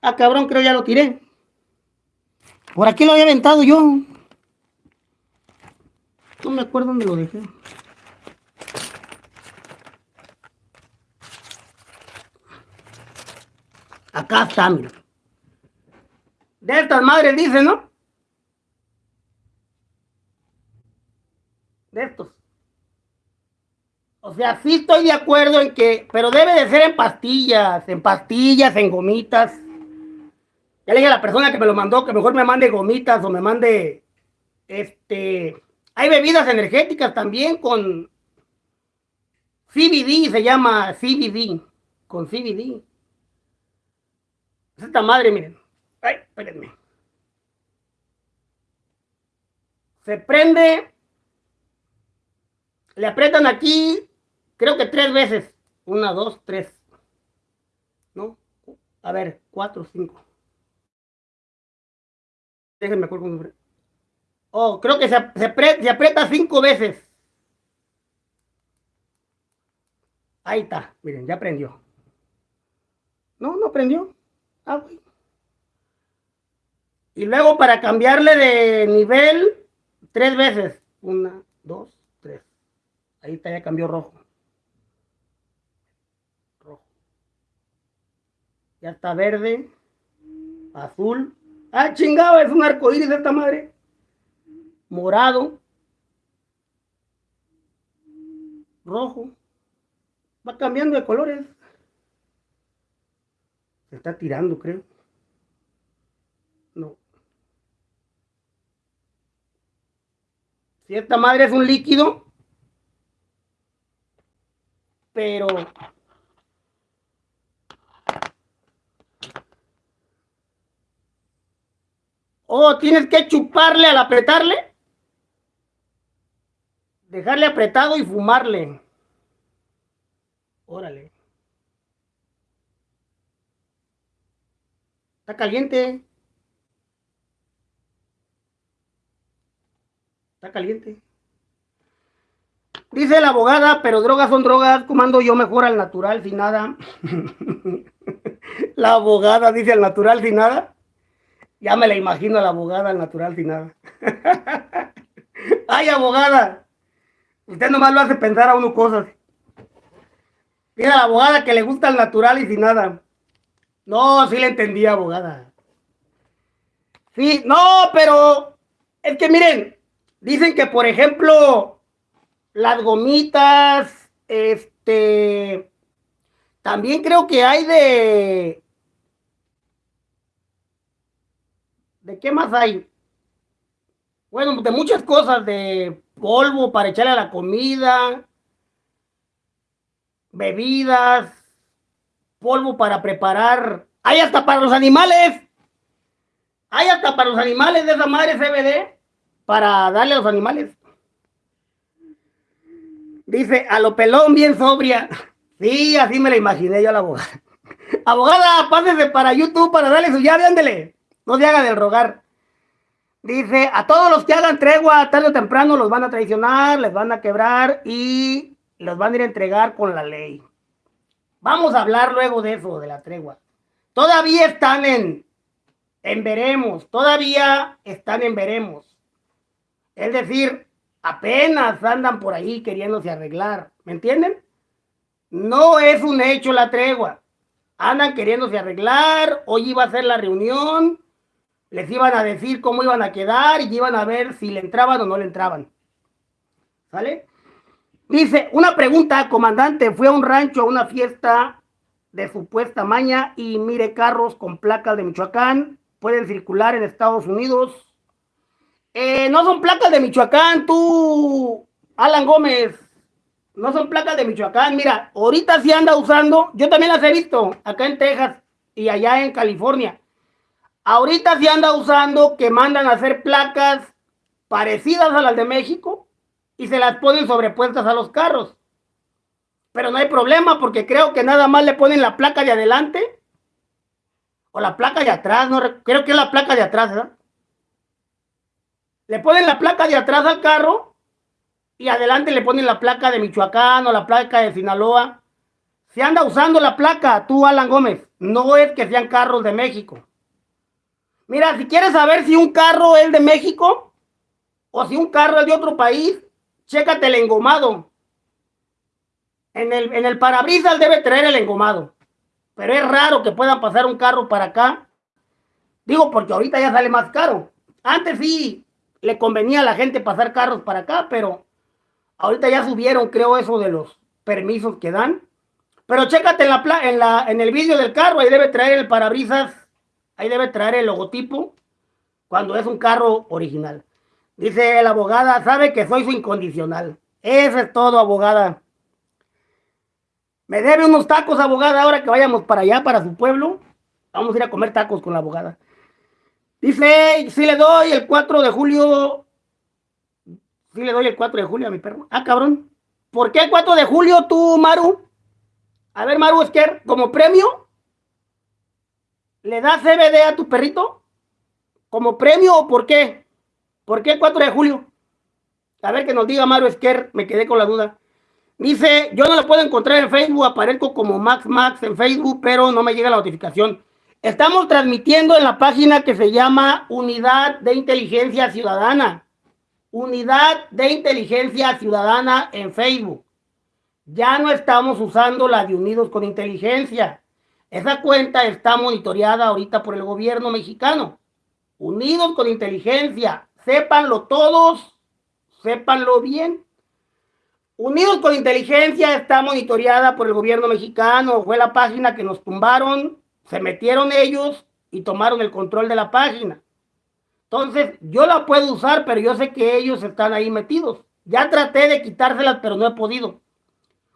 Ah, cabrón, creo ya lo tiré. Por aquí lo había aventado yo. No me acuerdo dónde lo dejé. Acá está, mira. De estas madres dice, ¿no? De estos. O sea, sí estoy de acuerdo en que, pero debe de ser en pastillas, en pastillas, en gomitas. Ya le dije a la persona que me lo mandó que mejor me mande gomitas o me mande, este, hay bebidas energéticas también con CBD, se llama CBD, con CBD. Esta madre, miren. Ay, espérenme. Se prende Le aprietan aquí, creo que tres veces. Una, dos, tres. ¿No? A ver, cuatro, cinco. Déjenme acuerdo Oh, creo que se, se aprieta cinco veces. Ahí está, miren, ya prendió. No, no prendió. Ah, Y luego para cambiarle de nivel, tres veces. Una, dos, tres. Ahí está, ya cambió rojo. Rojo. Ya está verde, azul. Ah, chingado, es un arco iris esta madre. Morado. Rojo. Va cambiando de colores. Está tirando, creo. No. Si esta madre es un líquido, pero Oh, tienes que chuparle al apretarle. Dejarle apretado y fumarle. Órale. Está caliente. Está caliente. Dice la abogada, pero drogas son drogas, comando yo mejor al natural sin nada. la abogada dice al natural sin nada. Ya me la imagino a la abogada al natural sin nada. Ay, abogada. Usted nomás lo hace pensar a uno cosas. Mira, la abogada que le gusta el natural y sin nada. No, sí le entendí, abogada. Sí, no, pero es que miren, dicen que por ejemplo, las gomitas, este, también creo que hay de, ¿de qué más hay? Bueno, de muchas cosas, de polvo para echarle a la comida, bebidas, polvo para preparar. Hay hasta para los animales. Hay hasta para los animales de esa madre CBD para darle a los animales. Dice, a lo pelón bien sobria. Sí, así me la imaginé yo a la abogada. Abogada, pásese para YouTube para darle su llave, ándele. No se haga del rogar. Dice, a todos los que hagan tregua, tarde o temprano los van a traicionar, les van a quebrar y los van a ir a entregar con la ley. Vamos a hablar luego de eso, de la tregua. Todavía están en, en veremos, todavía están en veremos. Es decir, apenas andan por ahí queriéndose arreglar, ¿me entienden? No es un hecho la tregua. Andan queriéndose arreglar, hoy iba a ser la reunión, les iban a decir cómo iban a quedar y iban a ver si le entraban o no le entraban. ¿Sale? Dice, una pregunta, comandante, fue a un rancho a una fiesta de supuesta maña y mire carros con placas de Michoacán, pueden circular en Estados Unidos. Eh, no son placas de Michoacán, tú, Alan Gómez, no son placas de Michoacán. Mira, ahorita sí anda usando, yo también las he visto acá en Texas y allá en California. Ahorita sí anda usando que mandan a hacer placas parecidas a las de México, y se las ponen sobrepuestas a los carros. Pero no hay problema porque creo que nada más le ponen la placa de adelante o la placa de atrás, no creo que es la placa de atrás, ¿verdad? Le ponen la placa de atrás al carro y adelante le ponen la placa de Michoacán o la placa de Sinaloa. Se anda usando la placa, tú Alan Gómez, no es que sean carros de México. Mira, si quieres saber si un carro es de México o si un carro es de otro país, chécate el engomado. En el, en el parabrisas debe traer el engomado. Pero es raro que puedan pasar un carro para acá. Digo, porque ahorita ya sale más caro. Antes sí le convenía a la gente pasar carros para acá, pero ahorita ya subieron, creo, eso de los permisos que dan. Pero chécate en, en, la, en el vídeo del carro, ahí debe traer el parabrisas, ahí debe traer el logotipo cuando es un carro original. Dice la abogada, sabe que soy su incondicional. Eso es todo, abogada. Me debe unos tacos, abogada, ahora que vayamos para allá, para su pueblo. Vamos a ir a comer tacos con la abogada. Dice, si le doy el 4 de julio. Si le doy el 4 de julio a mi perro. Ah, cabrón. ¿Por qué el 4 de julio tú, Maru? A ver, Maru Esquer, como premio, ¿le das CBD a tu perrito? ¿Como premio o por qué? ¿Por qué el 4 de julio? A ver que nos diga Maru Esquer, me quedé con la duda. Dice, yo no lo puedo encontrar en Facebook, aparezco como Max Max en Facebook, pero no me llega la notificación. Estamos transmitiendo en la página que se llama Unidad de Inteligencia Ciudadana. Unidad de Inteligencia Ciudadana en Facebook. Ya no estamos usando la de Unidos con Inteligencia. Esa cuenta está monitoreada ahorita por el gobierno mexicano. Unidos con Inteligencia. Sépanlo todos, sépanlo bien. Unidos con Inteligencia está monitoreada por el gobierno mexicano. Fue la página que nos tumbaron se metieron ellos y tomaron el control de la página. Entonces, yo la puedo usar, pero yo sé que ellos están ahí metidos. Ya traté de quitárselas, pero no he podido.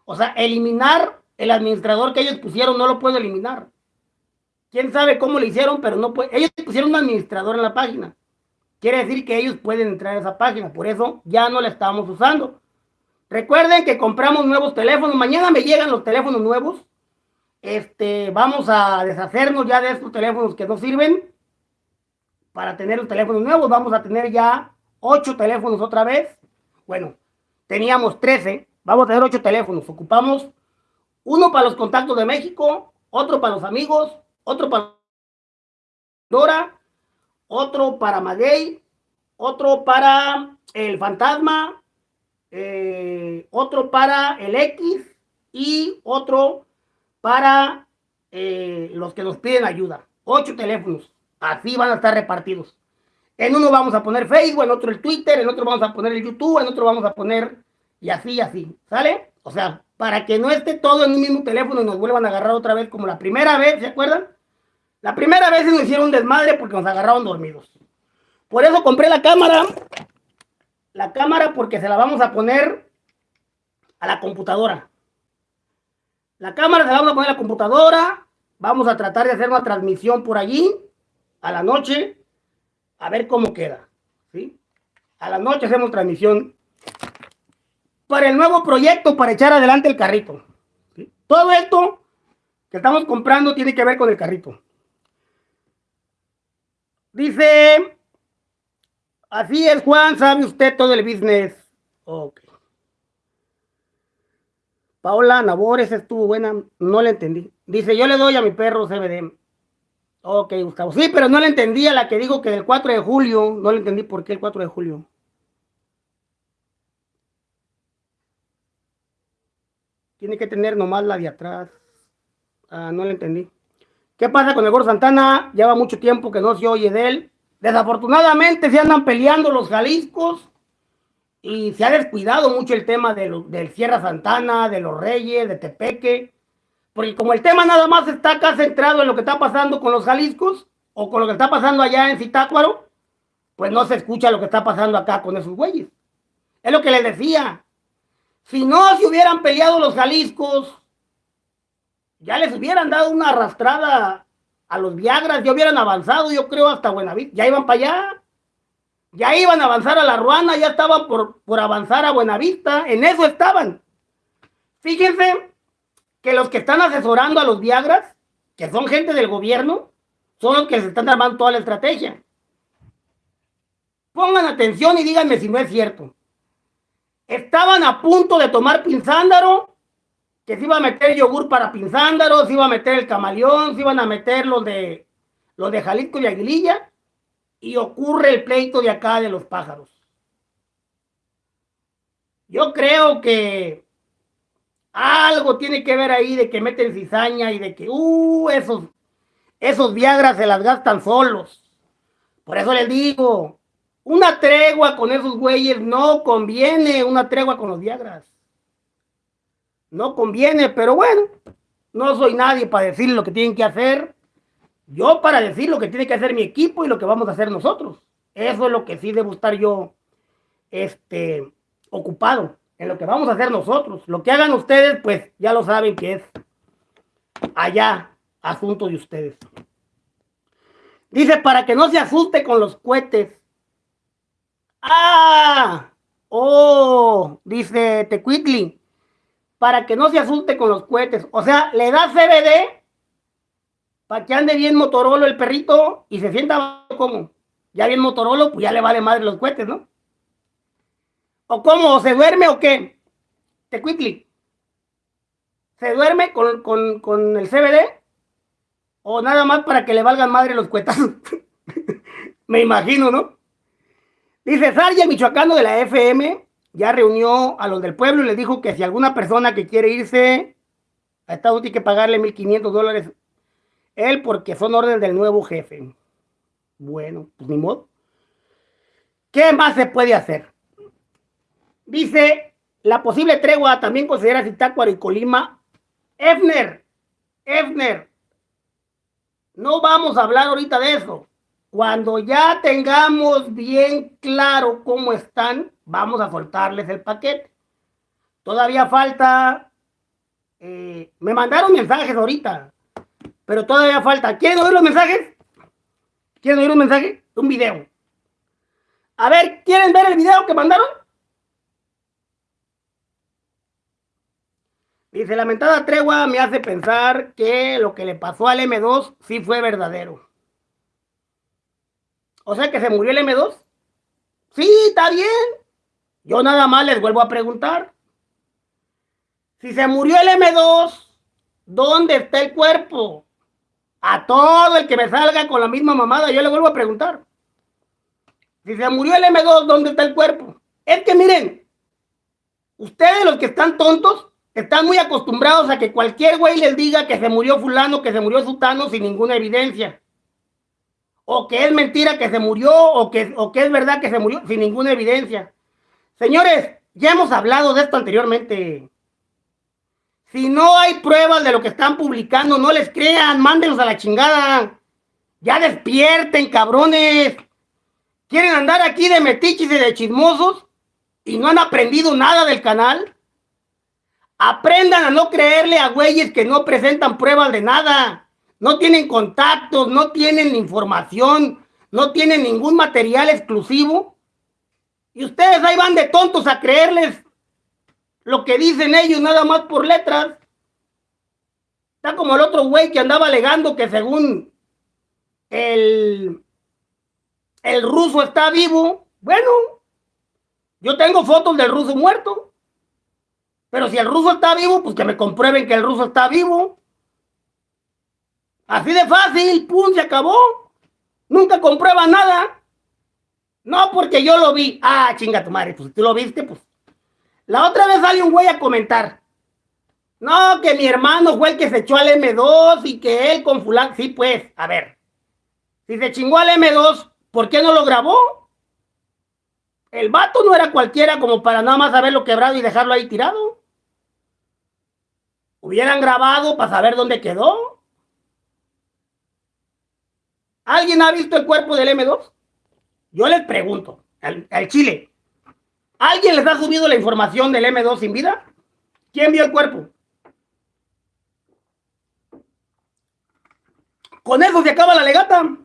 O sea, eliminar el administrador que ellos pusieron no lo puedo eliminar. Quién sabe cómo lo hicieron, pero no puede. Ellos pusieron un administrador en la página. Quiere decir que ellos pueden entrar a esa página. Por eso ya no la estamos usando. Recuerden que compramos nuevos teléfonos. Mañana me llegan los teléfonos nuevos este, vamos a deshacernos ya de estos teléfonos que no sirven para tener los teléfonos nuevos. Vamos a tener ya ocho teléfonos otra vez. Bueno, teníamos 13, vamos a tener ocho teléfonos. Ocupamos uno para los contactos de México, otro para los amigos, otro para Dora, otro para Maguey, otro para el fantasma, eh, otro para el X y otro para eh, los que nos piden ayuda. Ocho teléfonos. Así van a estar repartidos. En uno vamos a poner Facebook, en otro el Twitter, en otro vamos a poner el YouTube, en otro vamos a poner y así y así. ¿Sale? O sea, para que no esté todo en un mismo teléfono y nos vuelvan a agarrar otra vez como la primera vez, ¿se acuerdan? La primera vez nos hicieron desmadre porque nos agarraron dormidos. Por eso compré la cámara. La cámara porque se la vamos a poner a la computadora. La cámara se la vamos a poner a la computadora. Vamos a tratar de hacer una transmisión por allí a la noche. A ver cómo queda. ¿sí? A la noche hacemos transmisión para el nuevo proyecto para echar adelante el carrito. Todo esto que estamos comprando tiene que ver con el carrito. Dice, así es Juan, sabe usted todo el business. Ok. Paola Nabores estuvo buena, no le entendí. Dice, yo le doy a mi perro CBD. Ok, Gustavo. Sí, pero no le entendí a la que digo que el 4 de julio, no le entendí por qué el 4 de julio. Tiene que tener nomás la de atrás. Ah, no le entendí. ¿Qué pasa con el Gordo Santana? Lleva mucho tiempo que no se oye de él. Desafortunadamente se andan peleando los Jaliscos y se ha descuidado mucho el tema de del Sierra Santana, de los Reyes, de Tepeque, porque como el tema nada más está acá centrado en lo que está pasando con los Jaliscos o con lo que está pasando allá en Zitácuaro, pues no se escucha lo que está pasando acá con esos güeyes. Es lo que les decía. Si no se hubieran peleado los Jaliscos, ya les hubieran dado una arrastrada a los Viagras, ya hubieran avanzado, yo creo, hasta Buenavista, ya iban para allá. Ya iban a avanzar a la Ruana, ya estaban por, por avanzar a Buenavista, en eso estaban. Fíjense que los que están asesorando a los Viagras, que son gente del gobierno, son los que se están armando toda la estrategia. Pongan atención y díganme si no es cierto. Estaban a punto de tomar Pinzándaro, que se iba a meter yogur para Pinzándaro, se iba a meter el camaleón, se iban a meter los de, los de Jalisco y Aguililla, y ocurre el pleito de acá de los pájaros. Yo creo que algo tiene que ver ahí de que meten cizaña y de que, uh, esos, esos Viagras se las gastan solos. Por eso les digo, una tregua con esos güeyes no conviene, una tregua con los Viagras. No conviene, pero bueno, no soy nadie para decir lo que tienen que hacer yo para decir lo que tiene que hacer mi equipo y lo que vamos a hacer nosotros. Eso es lo que sí debo estar yo este, ocupado en lo que vamos a hacer nosotros. Lo que hagan ustedes, pues ya lo saben que es allá asunto de ustedes. Dice, para que no se asuste con los cohetes. Ah, oh, dice Tecuitli. Para que no se asuste con los cohetes. O sea, le da CBD para que ande bien Motorola el perrito y se sienta como. Ya bien Motorola, pues ya le vale madre los cohetes, ¿no? ¿O cómo? ¿O se duerme o qué? Te quickly. ¿Se duerme con, con el CBD? ¿O nada más para que le valgan madre los cuetazos? Me imagino, ¿no? Dice Sarja, michoacano de la FM, ya reunió a los del pueblo y les dijo que si alguna persona que quiere irse a Estados tiene que pagarle 1.500 dólares él porque son órdenes del nuevo jefe. Bueno, pues ni modo. ¿Qué más se puede hacer? Dice, la posible tregua también considera Zitácuaro y Colima. Efner, Efner, no vamos a hablar ahorita de eso. Cuando ya tengamos bien claro cómo están, vamos a soltarles el paquete. Todavía falta, eh, me mandaron mensajes ahorita, pero todavía falta. ¿Quieren oír los mensajes? ¿Quieren oír un mensaje? Un video. A ver, ¿quieren ver el video que mandaron? Dice, lamentada tregua me hace pensar que lo que le pasó al M2 sí fue verdadero. O sea que se murió el M2. Sí, está bien. Yo nada más les vuelvo a preguntar. Si se murió el M2, ¿dónde está el cuerpo? A todo el que me salga con la misma mamada, yo le vuelvo a preguntar. Si se murió el M2, ¿dónde está el cuerpo? Es que miren, ustedes los que están tontos, están muy acostumbrados a que cualquier güey les diga que se murió fulano, que se murió sutano sin ninguna evidencia. O que es mentira que se murió, o que, o que es verdad que se murió sin ninguna evidencia. Señores, ya hemos hablado de esto anteriormente. Si no hay pruebas de lo que están publicando, no les crean, mándenlos a la chingada. Ya despierten, cabrones. ¿Quieren andar aquí de metiches y de chismosos? ¿Y no han aprendido nada del canal? Aprendan a no creerle a güeyes que no presentan pruebas de nada. No tienen contactos, no tienen información, no tienen ningún material exclusivo. Y ustedes ahí van de tontos a creerles lo que dicen ellos nada más por letras. Está como el otro güey que andaba alegando que según el, el ruso está vivo. Bueno, yo tengo fotos del ruso muerto. Pero si el ruso está vivo, pues que me comprueben que el ruso está vivo. Así de fácil, pum, se acabó. Nunca comprueba nada. No porque yo lo vi. Ah, chinga tu madre, pues tú lo viste, pues la otra vez sale un güey a comentar. No, que mi hermano fue el que se echó al M2 y que él con fulano. Sí, pues, a ver. Si se chingó al M2, ¿por qué no lo grabó? El vato no era cualquiera como para nada más haberlo quebrado y dejarlo ahí tirado. Hubieran grabado para saber dónde quedó. ¿Alguien ha visto el cuerpo del M2? Yo les pregunto, al Chile, ¿Alguien les ha subido la información del M2 sin vida? ¿Quién vio el cuerpo? Con eso se acaba la legata.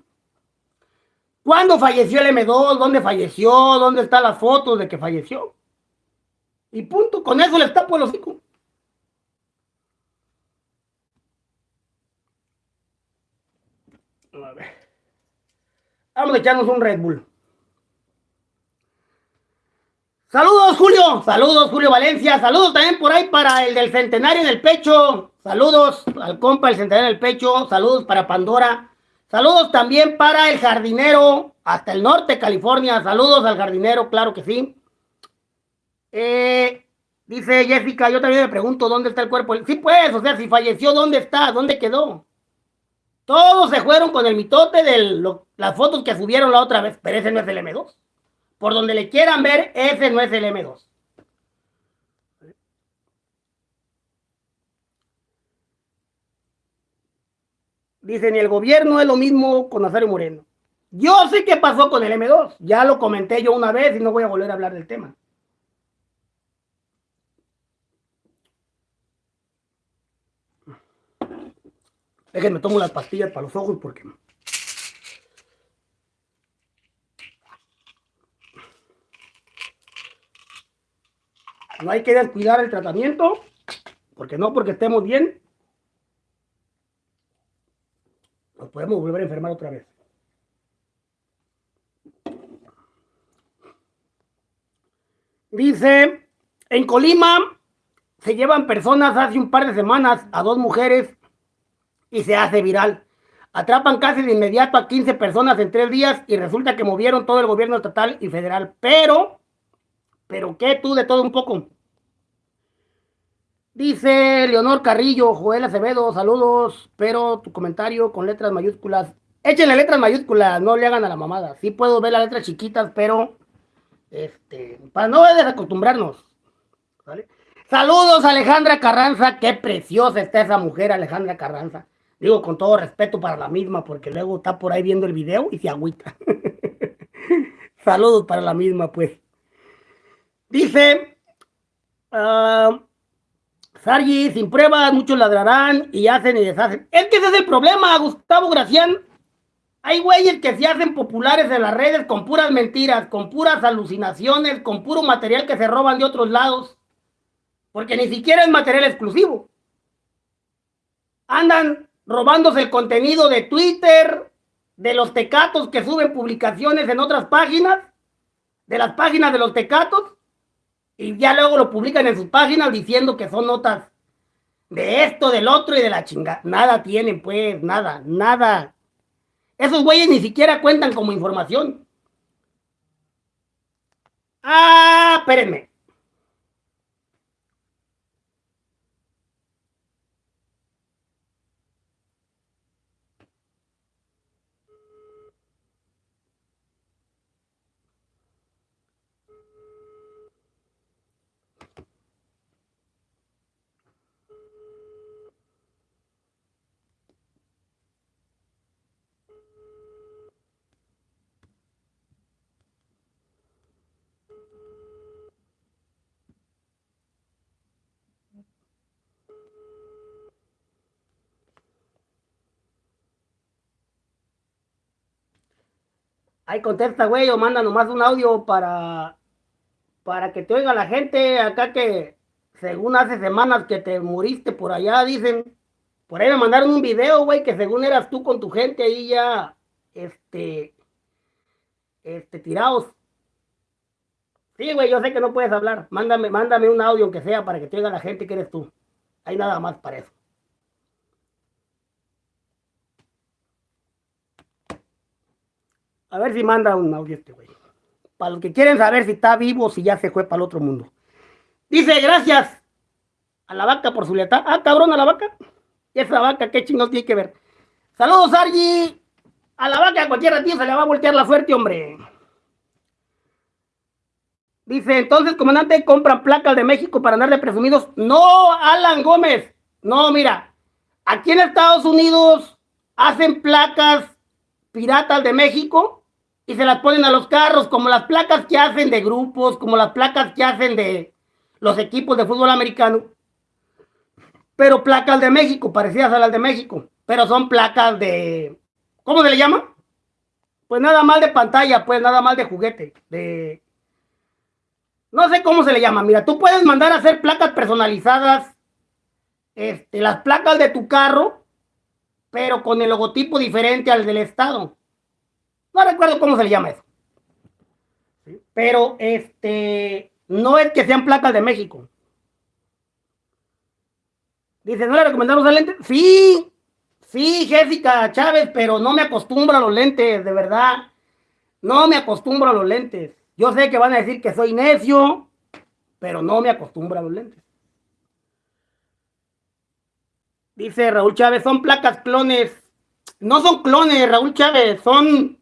¿Cuándo falleció el M2? ¿Dónde falleció? ¿Dónde están las fotos de que falleció? Y punto. Con eso les tapo el hocico. A ver. Vamos a echarnos un Red Bull. Saludos, Julio. Saludos, Julio Valencia. Saludos también por ahí para el del centenario en el pecho. Saludos al compa del centenario en el pecho. Saludos para Pandora. Saludos también para el jardinero hasta el norte California. Saludos al jardinero, claro que sí. Eh, dice Jessica, yo también me pregunto dónde está el cuerpo. Sí, pues, o sea, si falleció, ¿dónde está? ¿Dónde quedó? Todos se fueron con el mitote de las fotos que subieron la otra vez, pero ese no es el M2. Por donde le quieran ver, ese no es el M2. Dicen, el gobierno es lo mismo con Nazario Moreno. Yo sé qué pasó con el M2. Ya lo comenté yo una vez y no voy a volver a hablar del tema. Déjenme tomo las pastillas para los ojos porque No hay que descuidar el tratamiento. Porque no porque estemos bien, nos podemos volver a enfermar otra vez. Dice, en Colima se llevan personas hace un par de semanas a dos mujeres y se hace viral. Atrapan casi de inmediato a 15 personas en tres días y resulta que movieron todo el gobierno estatal y federal. Pero, pero ¿qué tú de todo un poco? Dice Leonor Carrillo, Joel Acevedo, saludos, pero tu comentario con letras mayúsculas. Échenle letras mayúsculas, no le hagan a la mamada. Sí puedo ver las letras chiquitas, pero este, para no desacostumbrarnos. Saludos Alejandra Carranza, qué preciosa está esa mujer Alejandra Carranza. Digo con todo respeto para la misma, porque luego está por ahí viendo el video y se agüita. Saludos para la misma, pues. Dice, uh, Sargi, sin pruebas, muchos ladrarán y hacen y deshacen. Es que ese es el problema, Gustavo Gracián. Hay güeyes que se hacen populares en las redes con puras mentiras, con puras alucinaciones, con puro material que se roban de otros lados. Porque ni siquiera es material exclusivo. Andan robándose el contenido de Twitter, de los tecatos que suben publicaciones en otras páginas, de las páginas de los tecatos, y ya luego lo publican en sus páginas diciendo que son notas de esto, del otro y de la chingada. Nada tienen, pues, nada, nada. Esos güeyes ni siquiera cuentan como información. Ah, espérenme. Ahí contesta, güey, o manda nomás un audio para, para que te oiga la gente acá que según hace semanas que te muriste por allá, dicen. Por ahí me mandaron un video, güey, que según eras tú con tu gente ahí ya, este, este, tirados. Sí, güey, yo sé que no puedes hablar. Mándame, mándame un audio, aunque sea, para que te oiga la gente que eres tú. Hay nada más para eso. A ver si manda un audio este güey. Para los que quieren saber si está vivo o si ya se fue para el otro mundo. Dice, gracias a la vaca por su lealtad. Ah, cabrón, a la vaca. ¿Y esa vaca qué chingos tiene que ver? Saludos, Argy. A la vaca cualquier ratito se le va a voltear la suerte, hombre. Dice, entonces, comandante, compran placas de México para andar de presumidos. No, Alan Gómez. No, mira. Aquí en Estados Unidos hacen placas piratas de México y se las ponen a los carros, como las placas que hacen de grupos, como las placas que hacen de los equipos de fútbol americano. Pero placas de México, parecidas a las de México, pero son placas de, ¿cómo se le llama? Pues nada mal de pantalla, pues nada mal de juguete, de... No sé cómo se le llama, mira, tú puedes mandar a hacer placas personalizadas, este, las placas de tu carro, pero con el logotipo diferente al del Estado. No recuerdo cómo se le llama eso. Pero este, no es que sean placas de México. Dice, ¿no le recomendamos el lente? Sí, sí, Jessica Chávez, pero no me acostumbro a los lentes, de verdad. No me acostumbro a los lentes. Yo sé que van a decir que soy necio, pero no me acostumbro a los lentes. Dice Raúl Chávez, son placas clones. No son clones, Raúl Chávez, son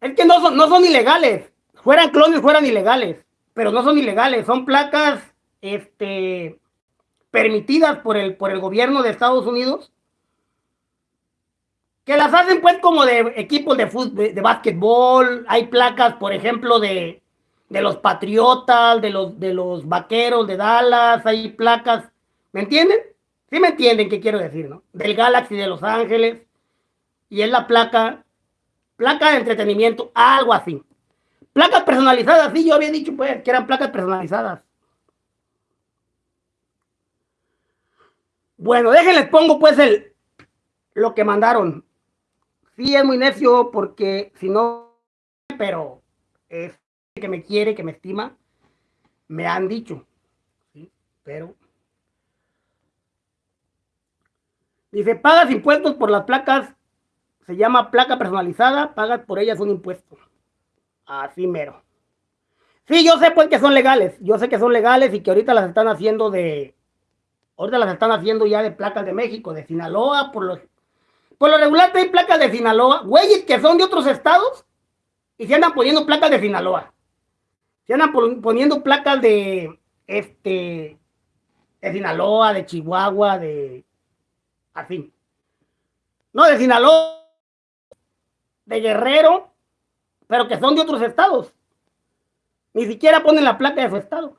es que no son, no son ilegales. Fueran clones, fueran ilegales. Pero no son ilegales. Son placas este, permitidas por el, por el gobierno de Estados Unidos. Que las hacen pues como de equipos de fútbol, de, básquetbol. Hay placas, por ejemplo, de, de los Patriotas, de los, de los Vaqueros de Dallas. Hay placas. ¿Me entienden? Sí me entienden qué quiero decir, ¿no? Del Galaxy de Los Ángeles. Y es la placa placa de entretenimiento, algo así. Placas personalizadas, sí, yo había dicho pues que eran placas personalizadas. Bueno, déjenles pongo pues el lo que mandaron. Sí, es muy necio porque si no, pero es que me quiere, que me estima, me han dicho. ¿sí? Pero dice, pagas impuestos por las placas, se llama placa personalizada, pagas por ellas un impuesto. Así mero. Sí, yo sé pues que son legales, yo sé que son legales y que ahorita las están haciendo de, ahorita las están haciendo ya de placas de México, de Sinaloa, por los, por lo regular hay placas de Sinaloa, güeyes que son de otros estados y se andan poniendo placas de Sinaloa. Se andan poniendo placas de, este, de Sinaloa, de Chihuahua, de, así. No, de Sinaloa, de Guerrero, pero que son de otros estados. Ni siquiera ponen la placa de su estado.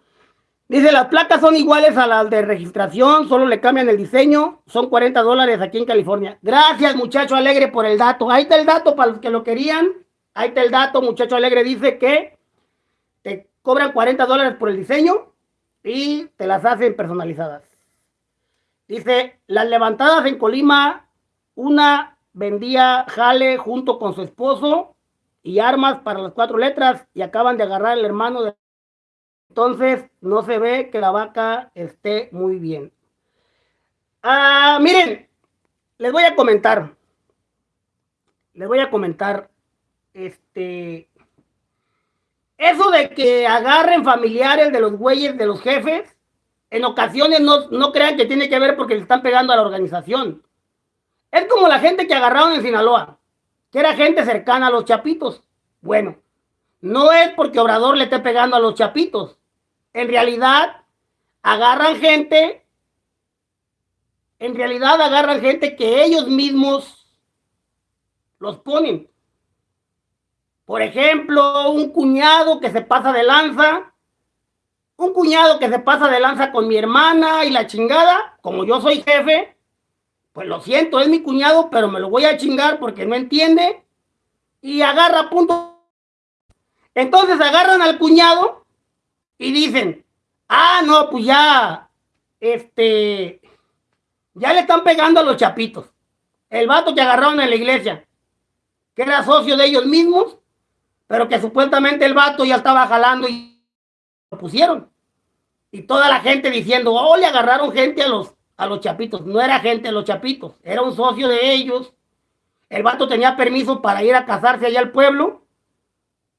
Dice, las placas son iguales a las de registración, solo le cambian el diseño, son 40 dólares aquí en California. Gracias, muchacho alegre, por el dato. Ahí está el dato para los que lo querían. Ahí está el dato, muchacho alegre, dice que te cobran 40 dólares por el diseño y te las hacen personalizadas. Dice, las levantadas en Colima, una vendía jale junto con su esposo y armas para las cuatro letras y acaban de agarrar el hermano de entonces, no se ve que la vaca esté muy bien. Ah, miren, les voy a comentar. Les voy a comentar. Este. Eso de que agarren familiares de los güeyes de los jefes, en ocasiones no, no crean que tiene que ver porque le están pegando a la organización. Es como la gente que agarraron en Sinaloa, que era gente cercana a los chapitos. Bueno, no es porque Obrador le esté pegando a los chapitos, en realidad agarran gente, en realidad agarran gente que ellos mismos los ponen. Por ejemplo, un cuñado que se pasa de lanza, un cuñado que se pasa de lanza con mi hermana y la chingada, como yo soy jefe, pues lo siento, es mi cuñado, pero me lo voy a chingar porque no entiende y agarra punto. Entonces agarran al cuñado y dicen, ah, no, pues ya, este, ya le están pegando a los chapitos. El vato que agarraron en la iglesia, que era socio de ellos mismos, pero que supuestamente el vato ya estaba jalando y lo pusieron. Y toda la gente diciendo, oh, le agarraron gente a los, a los chapitos. No era gente a los chapitos, era un socio de ellos. El vato tenía permiso para ir a casarse allá al pueblo.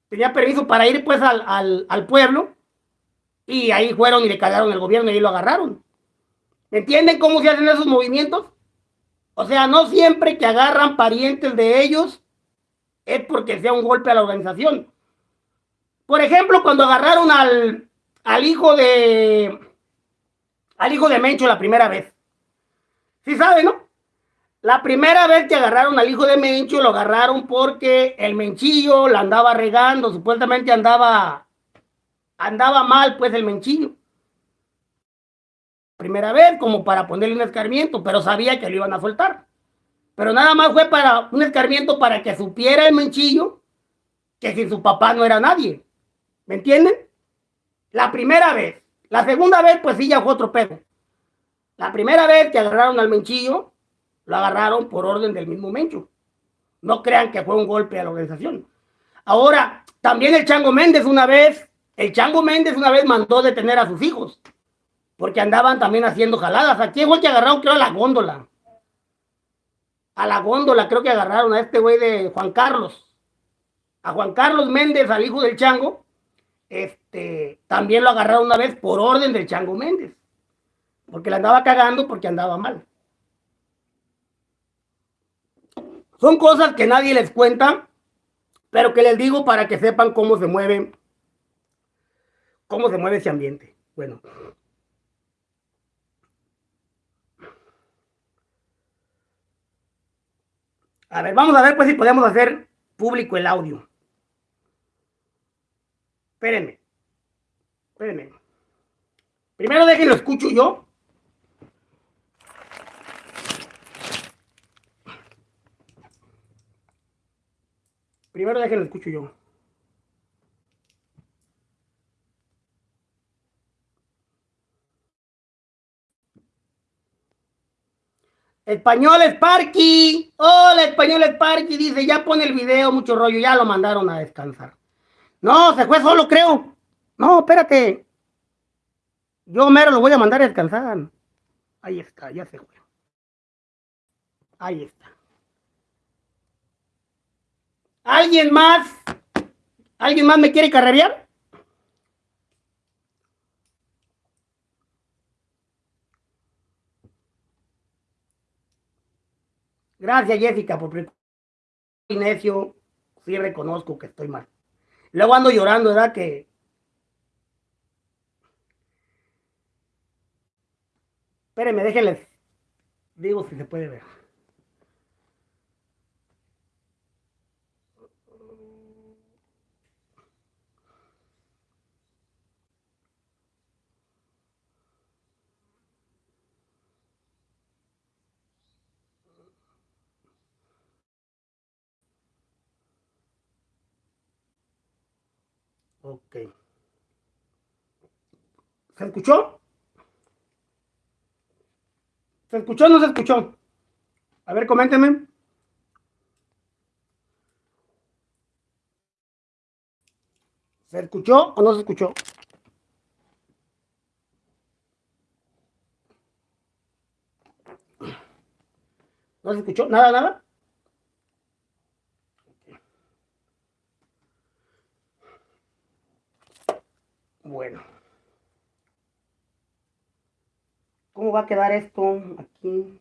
Tenía permiso para ir pues al, al, al pueblo y ahí fueron y le cagaron el gobierno y ahí lo agarraron. ¿Me entienden cómo se hacen esos movimientos? O sea, no siempre que agarran parientes de ellos es porque sea un golpe a la organización. Por ejemplo, cuando agarraron al, al hijo de al hijo de Mencho la primera vez. ¿Sí sabe, no? La primera vez que agarraron al hijo de Mencho lo agarraron porque el Menchillo la andaba regando, supuestamente andaba andaba mal pues el menchillo. Primera vez como para ponerle un escarmiento, pero sabía que lo iban a soltar. Pero nada más fue para un escarmiento para que supiera el menchillo que si su papá no era nadie. ¿Me entienden? La primera vez. La segunda vez, pues sí, ya fue otro pedo. La primera vez que agarraron al menchillo, lo agarraron por orden del mismo mencho. No crean que fue un golpe a la organización. Ahora, también el Chango Méndez una vez el Chango Méndez una vez mandó detener a sus hijos, porque andaban también haciendo jaladas. Aquí fue que agarraron, creo, a la góndola. A la góndola creo que agarraron a este güey de Juan Carlos. A Juan Carlos Méndez, al hijo del Chango, este, también lo agarraron una vez por orden del Chango Méndez. Porque le andaba cagando porque andaba mal. Son cosas que nadie les cuenta, pero que les digo para que sepan cómo se mueven cómo se mueve ese ambiente. Bueno. A ver, vamos a ver pues si podemos hacer público el audio. Espérenme. Espérenme. Primero déjenlo escucho yo. Primero déjenlo escucho yo. Español Sparky. Hola, Español Sparky. Dice, ya pone el video, mucho rollo. Ya lo mandaron a descansar. No, se fue solo, creo. No, espérate. Yo mero lo voy a mandar a descansar. Ahí está, ya se fue. Ahí está. ¿Alguien más? ¿Alguien más me quiere carrerear? Gracias, Jessica, por necio. Sí reconozco que estoy mal. Luego ando llorando, ¿verdad? Que Espérenme, déjenles. Digo si se puede ver. Ok. ¿Se escuchó? ¿Se escuchó o no se escuchó? A ver, coméntenme. ¿Se escuchó o no se escuchó? ¿No se escuchó? ¿Nada, nada? Bueno. ¿Cómo va a quedar esto aquí?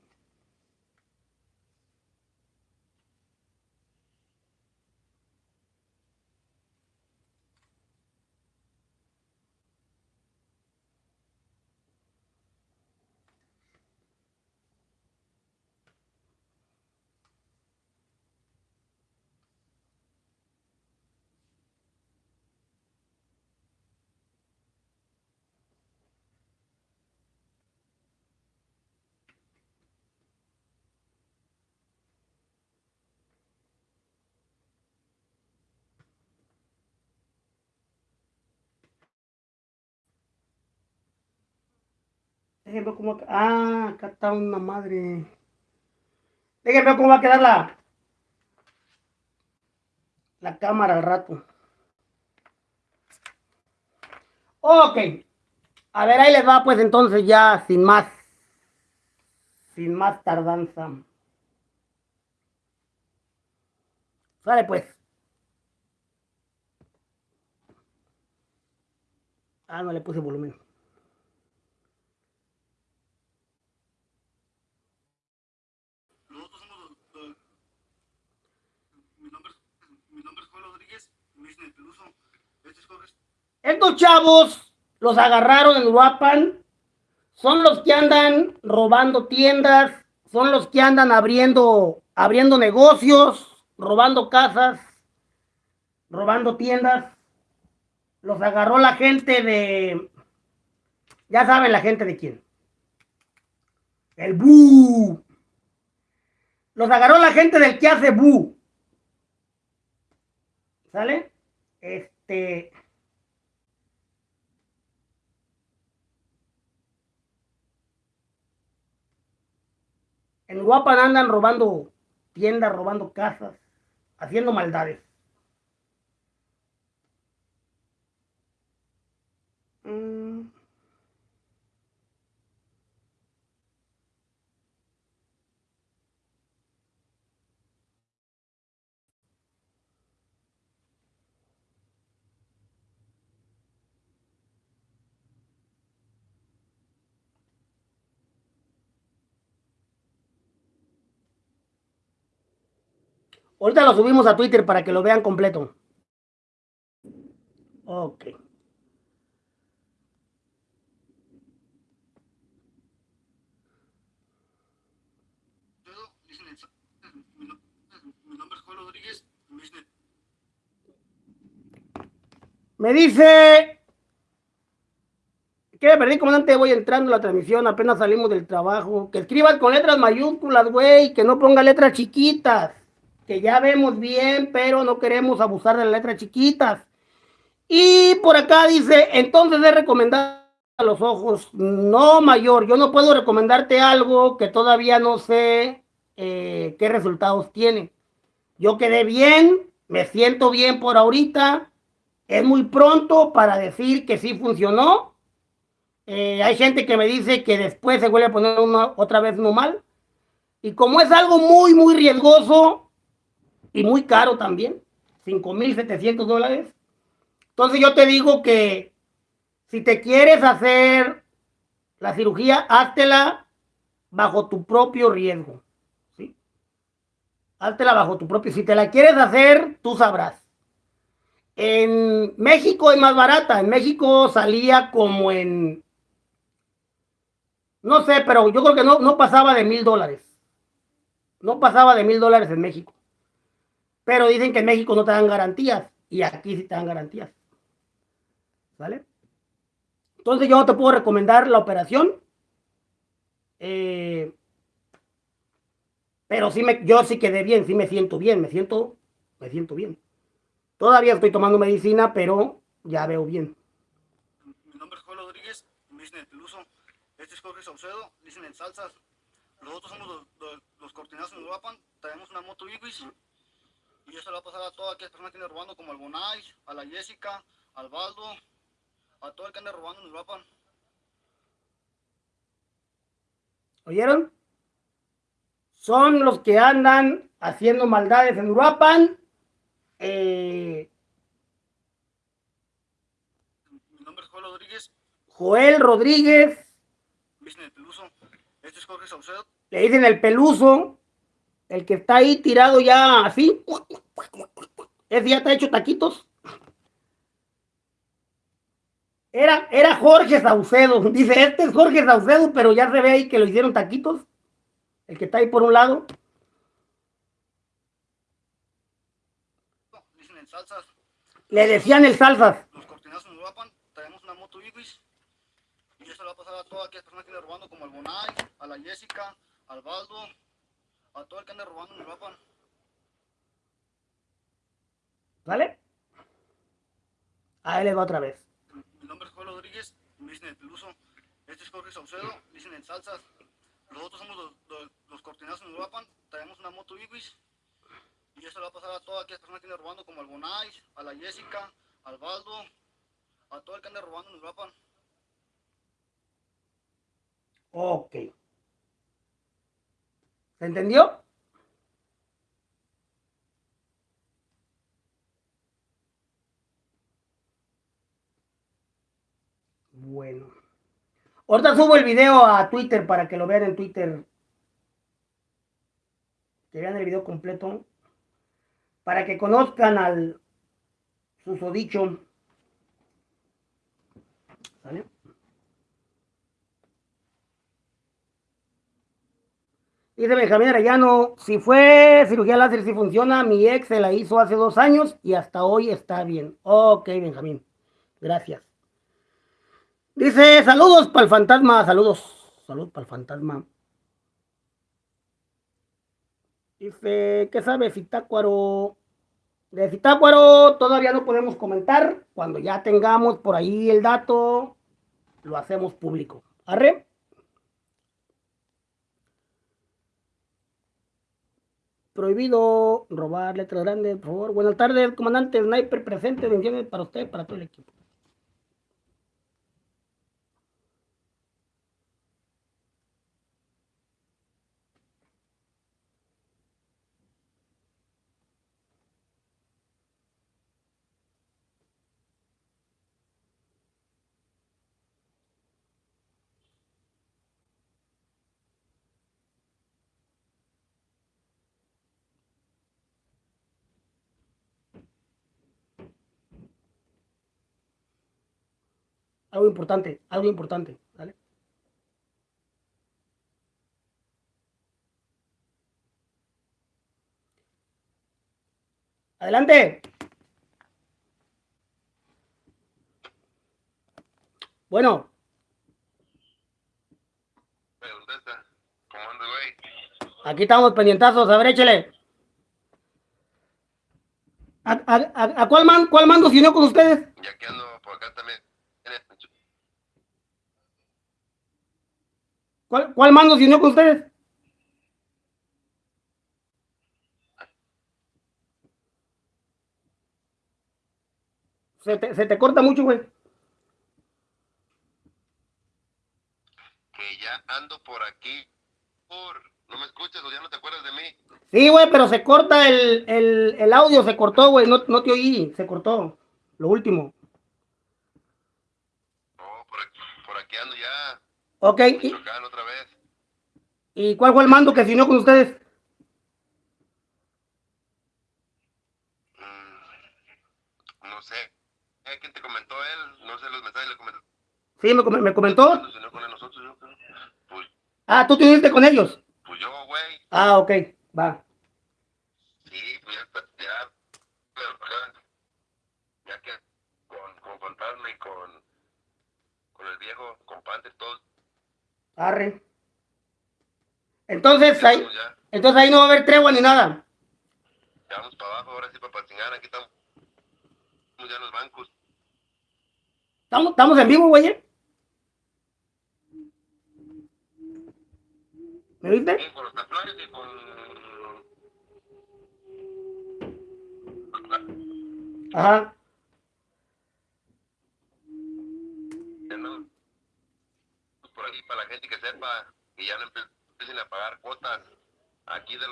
Cómo... Ah, acá está una madre. Déjenme ver cómo va a quedar la... La cámara al rato. Ok. A ver, ahí les va pues entonces ya sin más. Sin más tardanza. Sale pues. Ah, no le puse volumen. Estos chavos los agarraron en Uruapan, son los que andan robando tiendas, son los que andan abriendo, abriendo negocios, robando casas, robando tiendas. Los agarró la gente de, ya saben la gente de quién. El Bu. Los agarró la gente del que hace Bu. ¿Sale? Este. En Guapan andan robando tiendas, robando casas, haciendo maldades. Mm. Ahorita lo subimos a Twitter para que lo vean completo. Ok. Me dice que perdí, comandante, voy entrando a la transmisión, apenas salimos del trabajo. Que escribas con letras mayúsculas, güey, que no ponga letras chiquitas que ya vemos bien, pero no queremos abusar de las letras chiquitas. Y por acá dice, entonces es recomendable a los ojos. No, mayor, yo no puedo recomendarte algo que todavía no sé eh, qué resultados tiene. Yo quedé bien, me siento bien por ahorita. Es muy pronto para decir que sí funcionó. Eh, hay gente que me dice que después se vuelve a poner una, otra vez uno mal. Y como es algo muy, muy riesgoso y muy caro también, 5.700 dólares, entonces yo te digo que si te quieres hacer la cirugía, háztela bajo tu propio riesgo. ¿sí? Háztela bajo tu propio. Si te la quieres hacer, tú sabrás. En México es más barata. En México salía como en... No sé, pero yo creo que no, no pasaba de mil dólares. No pasaba de mil dólares en México. Pero dicen que en México no te dan garantías. Y aquí sí te dan garantías. ¿Vale? Entonces yo te puedo recomendar la operación. Eh, pero sí me, yo sí quedé bien, sí me siento bien, me siento, me siento bien. Todavía estoy tomando medicina, pero ya veo bien. Mi nombre es Juan Rodríguez, me dicen el peluso. Este es Jorge Saucedo, dicen en salsas. Nosotros somos los, los, los cortinazos en Uruapan, traemos una moto Ibis. Y eso le va a pasar a todas aquellas personas que andan robando, como al Bonai, a la Jessica, al Baldo, a todo el que anda robando en Uruapan. ¿Oyeron? Son los que andan haciendo maldades en Uruapan. Eh, Mi nombre es Juan Rodríguez, Joel Rodríguez, me dicen el peluso. Este es Jorge Saucedo. le dicen el peluso, el que está ahí tirado ya así. Ese ya está hecho taquitos. Era, era Jorge Saucedo. Dice, este es Jorge Saucedo, pero ya se ve ahí que lo hicieron taquitos. El que está ahí por un lado. Dicen en salsas. Le decían el salsas. Los cortinazos en Uruapan, traemos una moto Ibis. Y eso le va a pasar a todas aquellas personas que andan robando, como al Bonai, a la Jessica, al Baldo, a todo el que anda robando en Uruapan. ¿Vale? Ahí le va otra vez. Mi nombre es Juan Rodríguez, me dicen el peluso. Este es Jorge Saucedo, dicen en salsas. Nosotros somos los, los, los cortinazos en Uruapan, traemos una moto Ibis. Y eso le va a pasar a todas aquellas personas que andan robando, como al Bonai, a la Jessica, al Baldo, a todo el que anda robando en Uruapan. Ok. ¿Se entendió? Bueno. Ahorita subo el video a Twitter para que lo vean en Twitter. Que vean el video completo. Para que conozcan al susodicho. ¿Sale? Dice Benjamín Arellano, si fue cirugía láser, si funciona, mi ex se la hizo hace dos años y hasta hoy está bien. Ok, Benjamín, gracias. Dice, saludos para el fantasma, saludos, saludos para el fantasma. Dice, ¿qué sabe Citácuaro? De Citácuaro todavía no podemos comentar. Cuando ya tengamos por ahí el dato, lo hacemos público. ¿Arre? Prohibido robar letras grandes, por favor. Buenas tardes, comandante Sniper presente. Bendiciones para usted, para todo el equipo. Algo importante, algo importante, ¿vale? Adelante. Bueno, aquí estamos pendientazos, a ver, échele. ¿A, a, a- cuál, man, cuál mando se unió con ustedes ando por acá también. ¿Cuál, cuál mando se unió con ustedes? Se te, se te corta mucho, güey. Que ya ando por aquí. Por... ¿No me escuchas o ya no te acuerdas de mí? Sí, güey, pero se corta el, el, el audio, se cortó, güey. No, no te oí, se cortó. Lo último. No, por aquí, por aquí ando ya. Ok, ¿y, otra vez. y cuál fue el mando que se unió con ustedes? Mm, no sé. Eh, ¿Quién te comentó él? No sé los mensajes le comentó. Sí, me, me comentó. Yo creo. Pues, Ah, tú te uniste con ellos. pues yo, güey. Ah, ok, va. Sí, pues ya. Ya. Ya, que con, con Fantasma y con, con el viejo, con Panther, todos. Arre. Entonces ahí, Ya, entonces ahí no va a haber tregua ni nada. ya vamos para abajo, ahora sí para Patzingán. Aquí estamos. Ya en los bancos. Estamos, estamos en vivo, güey. ¿eh? ¿Me viste? Sí, con los taflares y con. Ajá. Para la gente que sepa y ya no empiecen a pagar cuotas aquí del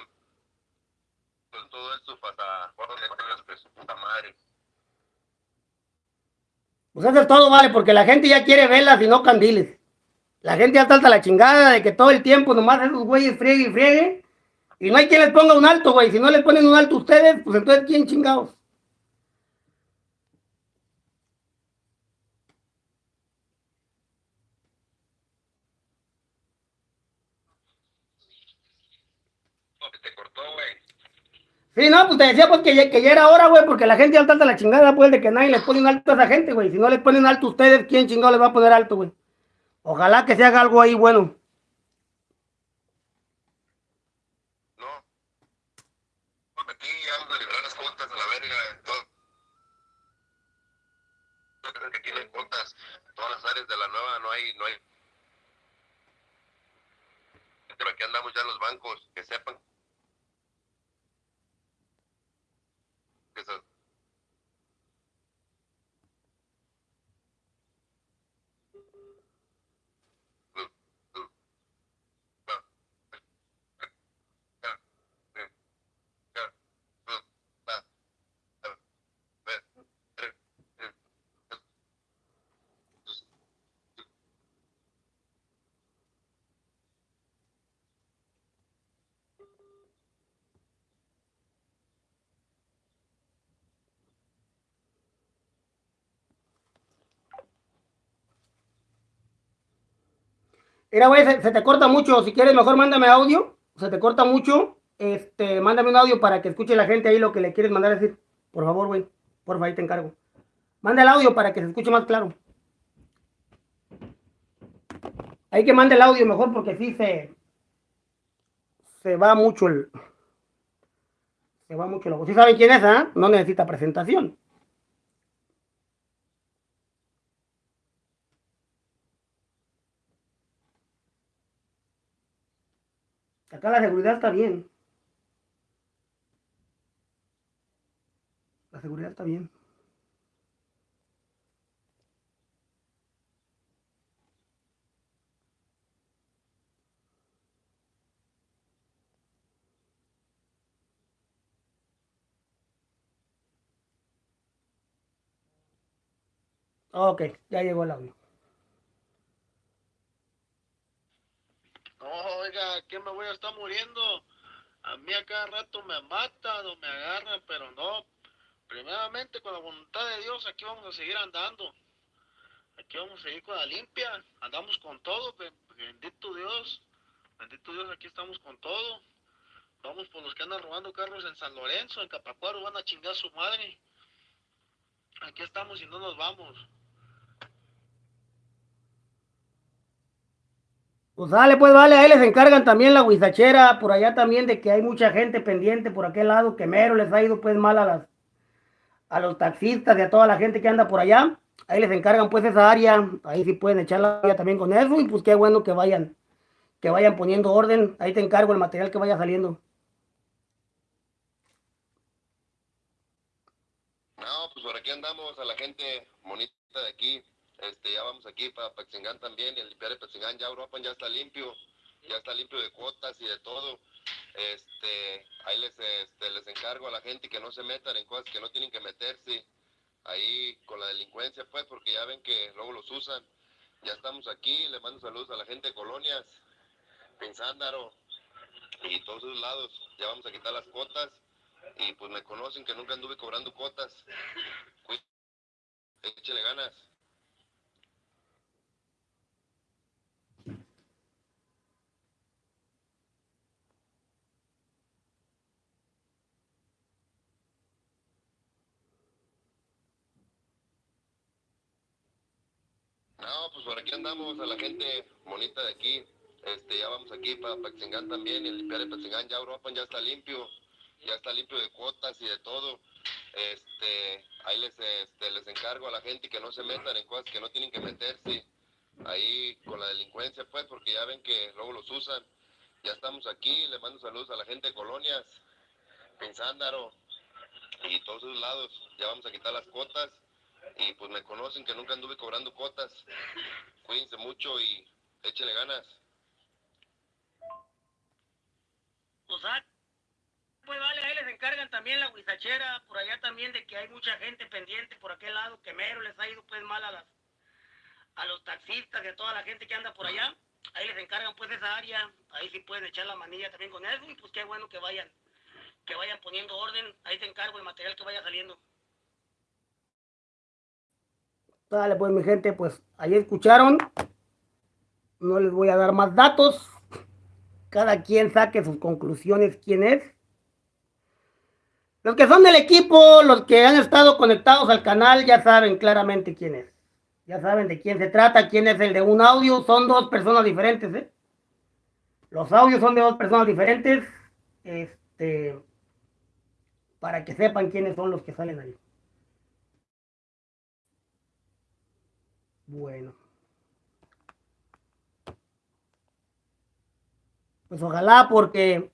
todo esto hasta pues puta madre. Pues es todo, vale, porque la gente ya quiere velas y no candiles. La gente ya está hasta la chingada de que todo el tiempo nomás esos güeyes frieguen y frieguen. Y no hay quien les ponga un alto, güey. Si no les ponen un alto ustedes, pues entonces ¿quién chingados? No, que te cortó, güey. Sí, no, pues te decía pues que ya, que ya era hora, güey, porque la gente ya está la chingada, pues, de que nadie les pone un alto a esa gente, güey. Si no les ponen alto ustedes, ¿quién chingado les va a poner alto, güey? Ojalá que se haga algo ahí bueno. No. Aquí vamos a las cuotas a la verga. Todo. Que hay cuotas. Todas las áreas de la nueva no hay, no hay. Pero aquí andamos ya los bancos, que sepan. Que se- Mira, güey, se, te corta mucho. Si quieres, mejor mándame audio. Se te corta mucho. Este, mándame un audio para que escuche la gente ahí lo que le quieres mandar a decir. Por favor, güey. Por favor, ahí te encargo. Manda el audio para que se escuche más claro. Hay que mande el audio mejor porque sí se. Se va mucho el. Se va mucho el. ¿Sí saben quién es, ah? No necesita presentación. La seguridad está bien. La seguridad está bien. Ok, ya llegó el audio. No, oiga, ¿qué me voy a estar muriendo? A mí a cada rato me matan o me agarran, pero no. Primeramente, con la voluntad de Dios, aquí vamos a seguir andando. Aquí vamos a seguir con la limpia. Andamos con todo. be- Bendito Dios. Bendito Dios, aquí estamos con todo. Vamos por los que andan robando carros en San Lorenzo, en Capacuaro, van a chingar su madre. Aquí estamos y no nos vamos. Pues dale, pues vale, ahí les encargan también la huizachera, por allá también de que hay mucha gente pendiente por aquel lado, que mero les ha ido pues mal a las a los taxistas y a toda la gente que anda por allá. Ahí les encargan pues esa área, ahí sí pueden echar la olla también con eso y pues qué bueno que vayan, que vayan poniendo orden. Ahí te encargo el material que vaya saliendo. No, pues por aquí andamos a la gente bonita de aquí. Este, ya vamos aquí para Paxingán también, y el limpiar de Paxingán, ya Europa ya está limpio, ya está limpio de cuotas y de todo. Este, ahí les, este, les encargo a la gente que no se metan en cosas que no tienen que meterse ahí con la delincuencia, pues, porque ya ven que luego los usan. Ya estamos aquí, le mando saludos a la gente de Colonias, Pinzándaro y todos esos lados. Ya vamos a quitar las cuotas y pues me conocen que nunca anduve cobrando cuotas. Échale ganas. Pues por aquí andamos a la gente bonita de aquí. Este, ya vamos aquí para Paxingán también, y el limpiar de Paxingán, ya Europa ya está limpio, ya está limpio de cuotas y de todo. Este, ahí les, este, les encargo a la gente que no se metan en cosas que no tienen que meterse ahí con la delincuencia, pues, porque ya ven que luego los usan. Ya estamos aquí, les mando saludos a la gente de Colonias, Pinzándaro y todos esos lados. Ya vamos a quitar las cuotas y pues me conocen que nunca anduve cobrando cuotas. Cuídense mucho y échenle ganas. Pues, ah, pues vale, ahí les encargan también la huizachera, por allá también de que hay mucha gente pendiente por aquel lado, que mero les ha ido pues mal a las a los taxistas y a toda la gente que anda por allá. Ahí les encargan pues esa área, ahí sí pueden echar la manilla también con eso y pues qué bueno que vayan que vayan poniendo orden, ahí te encargo el material que vaya saliendo. Dale, pues mi gente, pues ahí escucharon. No les voy a dar más datos. Cada quien saque sus conclusiones quién es. Los que son del equipo, los que han estado conectados al canal, ya saben claramente quién es. Ya saben de quién se trata, quién es el de un audio. Son dos personas diferentes, ¿eh? Los audios son de dos personas diferentes. Este, para que sepan quiénes son los que salen ahí. Bueno. Pues ojalá porque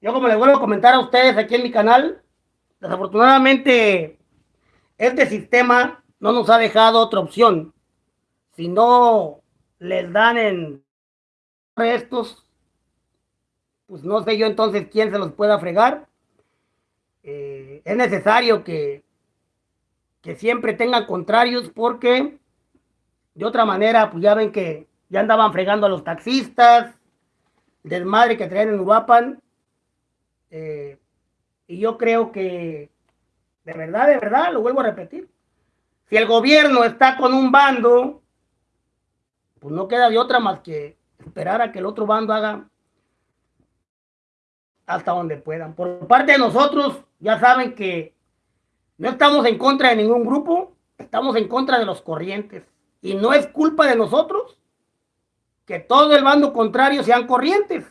yo como les vuelvo a comentar a ustedes aquí en mi canal, desafortunadamente este sistema no nos ha dejado otra opción. Si no les dan en estos, pues no sé yo entonces quién se los pueda fregar. Eh, es necesario que que siempre tengan contrarios porque de otra manera, pues ya ven que ya andaban fregando a los taxistas, desmadre que traen en Uruapan. Eh, y yo creo que, de verdad, de verdad, lo vuelvo a repetir, si el gobierno está con un bando, pues no queda de otra más que esperar a que el otro bando haga hasta donde puedan. Por parte de nosotros, ya saben que no estamos en contra de ningún grupo, estamos en contra de los corrientes. Y no es culpa de nosotros que todo el bando contrario sean corrientes.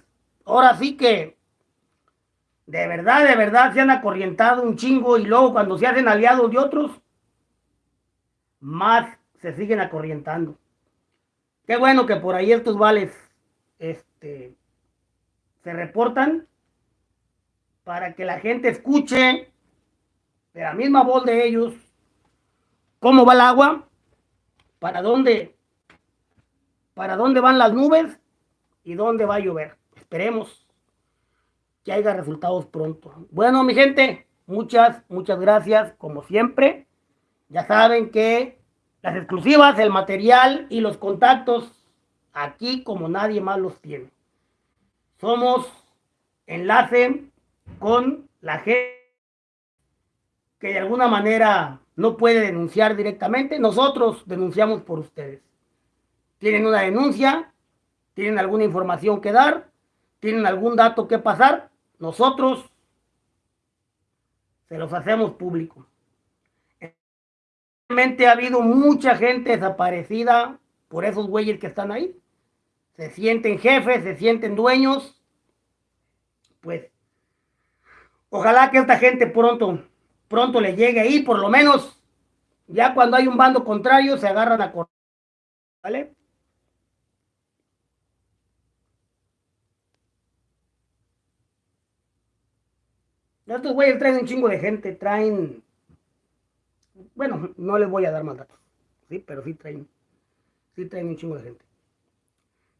Ahora sí que de verdad, de verdad se han acorrientado un chingo y luego cuando se hacen aliados de otros, más se siguen acorrientando. Qué bueno que por ahí estos vales este, se reportan para que la gente escuche de la misma voz de ellos, cómo va el agua, para dónde, para dónde van las nubes y dónde va a llover. Esperemos que haya resultados pronto. Bueno, mi gente, muchas, muchas gracias, como siempre. Ya saben que las exclusivas, el material y los contactos, aquí como nadie más los tiene. Somos enlace con la gente que de alguna manera no puede denunciar directamente, nosotros denunciamos por ustedes. Tienen una denuncia, tienen alguna información que dar, tienen algún dato que pasar, nosotros se los hacemos público. Realmente ha habido mucha gente desaparecida por esos güeyes que están ahí. Se sienten jefes, se sienten dueños. Pues, ojalá que esta gente pronto pronto le llegue ahí, por lo menos ya cuando hay un bando contrario se agarran a correr, ¿vale? Estos güeyes traen un chingo de gente, traen... Bueno, no les voy a dar más datos, ¿sí? Pero sí traen, sí traen un chingo de gente.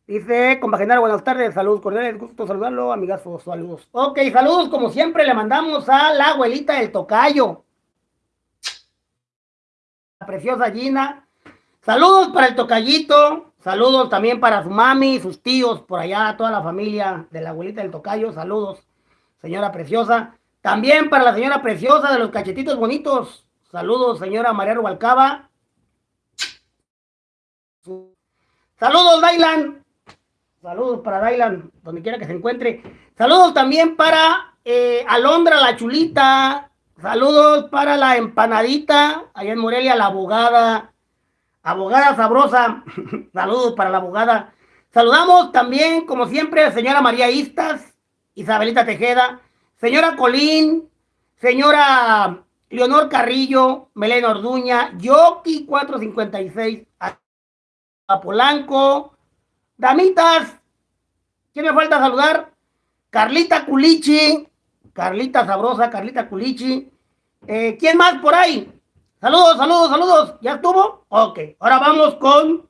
Dice, compaginar, buenas tardes, saludos cordiales, gusto saludarlo, amigazos, saludos. Ok, saludos, como siempre, le mandamos a la abuelita del tocayo. La preciosa Gina. Saludos para el tocayito, saludos también para su mami, sus tíos, por allá, toda la familia de la abuelita del tocayo, saludos, señora preciosa. También para la señora preciosa de los cachetitos bonitos, saludos, señora María Rubalcaba. Saludos, Dailan. Saludos para Dailan, donde quiera que se encuentre. Saludos también para eh, Alondra la Chulita. Saludos para la empanadita, allá en Morelia, la abogada. Abogada sabrosa. Saludos para la abogada. Saludamos también, como siempre, a señora María Istas, Isabelita Tejeda, señora Colín, señora Leonor Carrillo, Melena Orduña, Yoki 456, a Polanco, Damitas, ¿quién me falta saludar? Carlita Culichi, Carlita Sabrosa, Carlita Culichi. Eh, ¿Quién más por ahí? Saludos, saludos, saludos. ¿Ya estuvo? Ok, ahora vamos con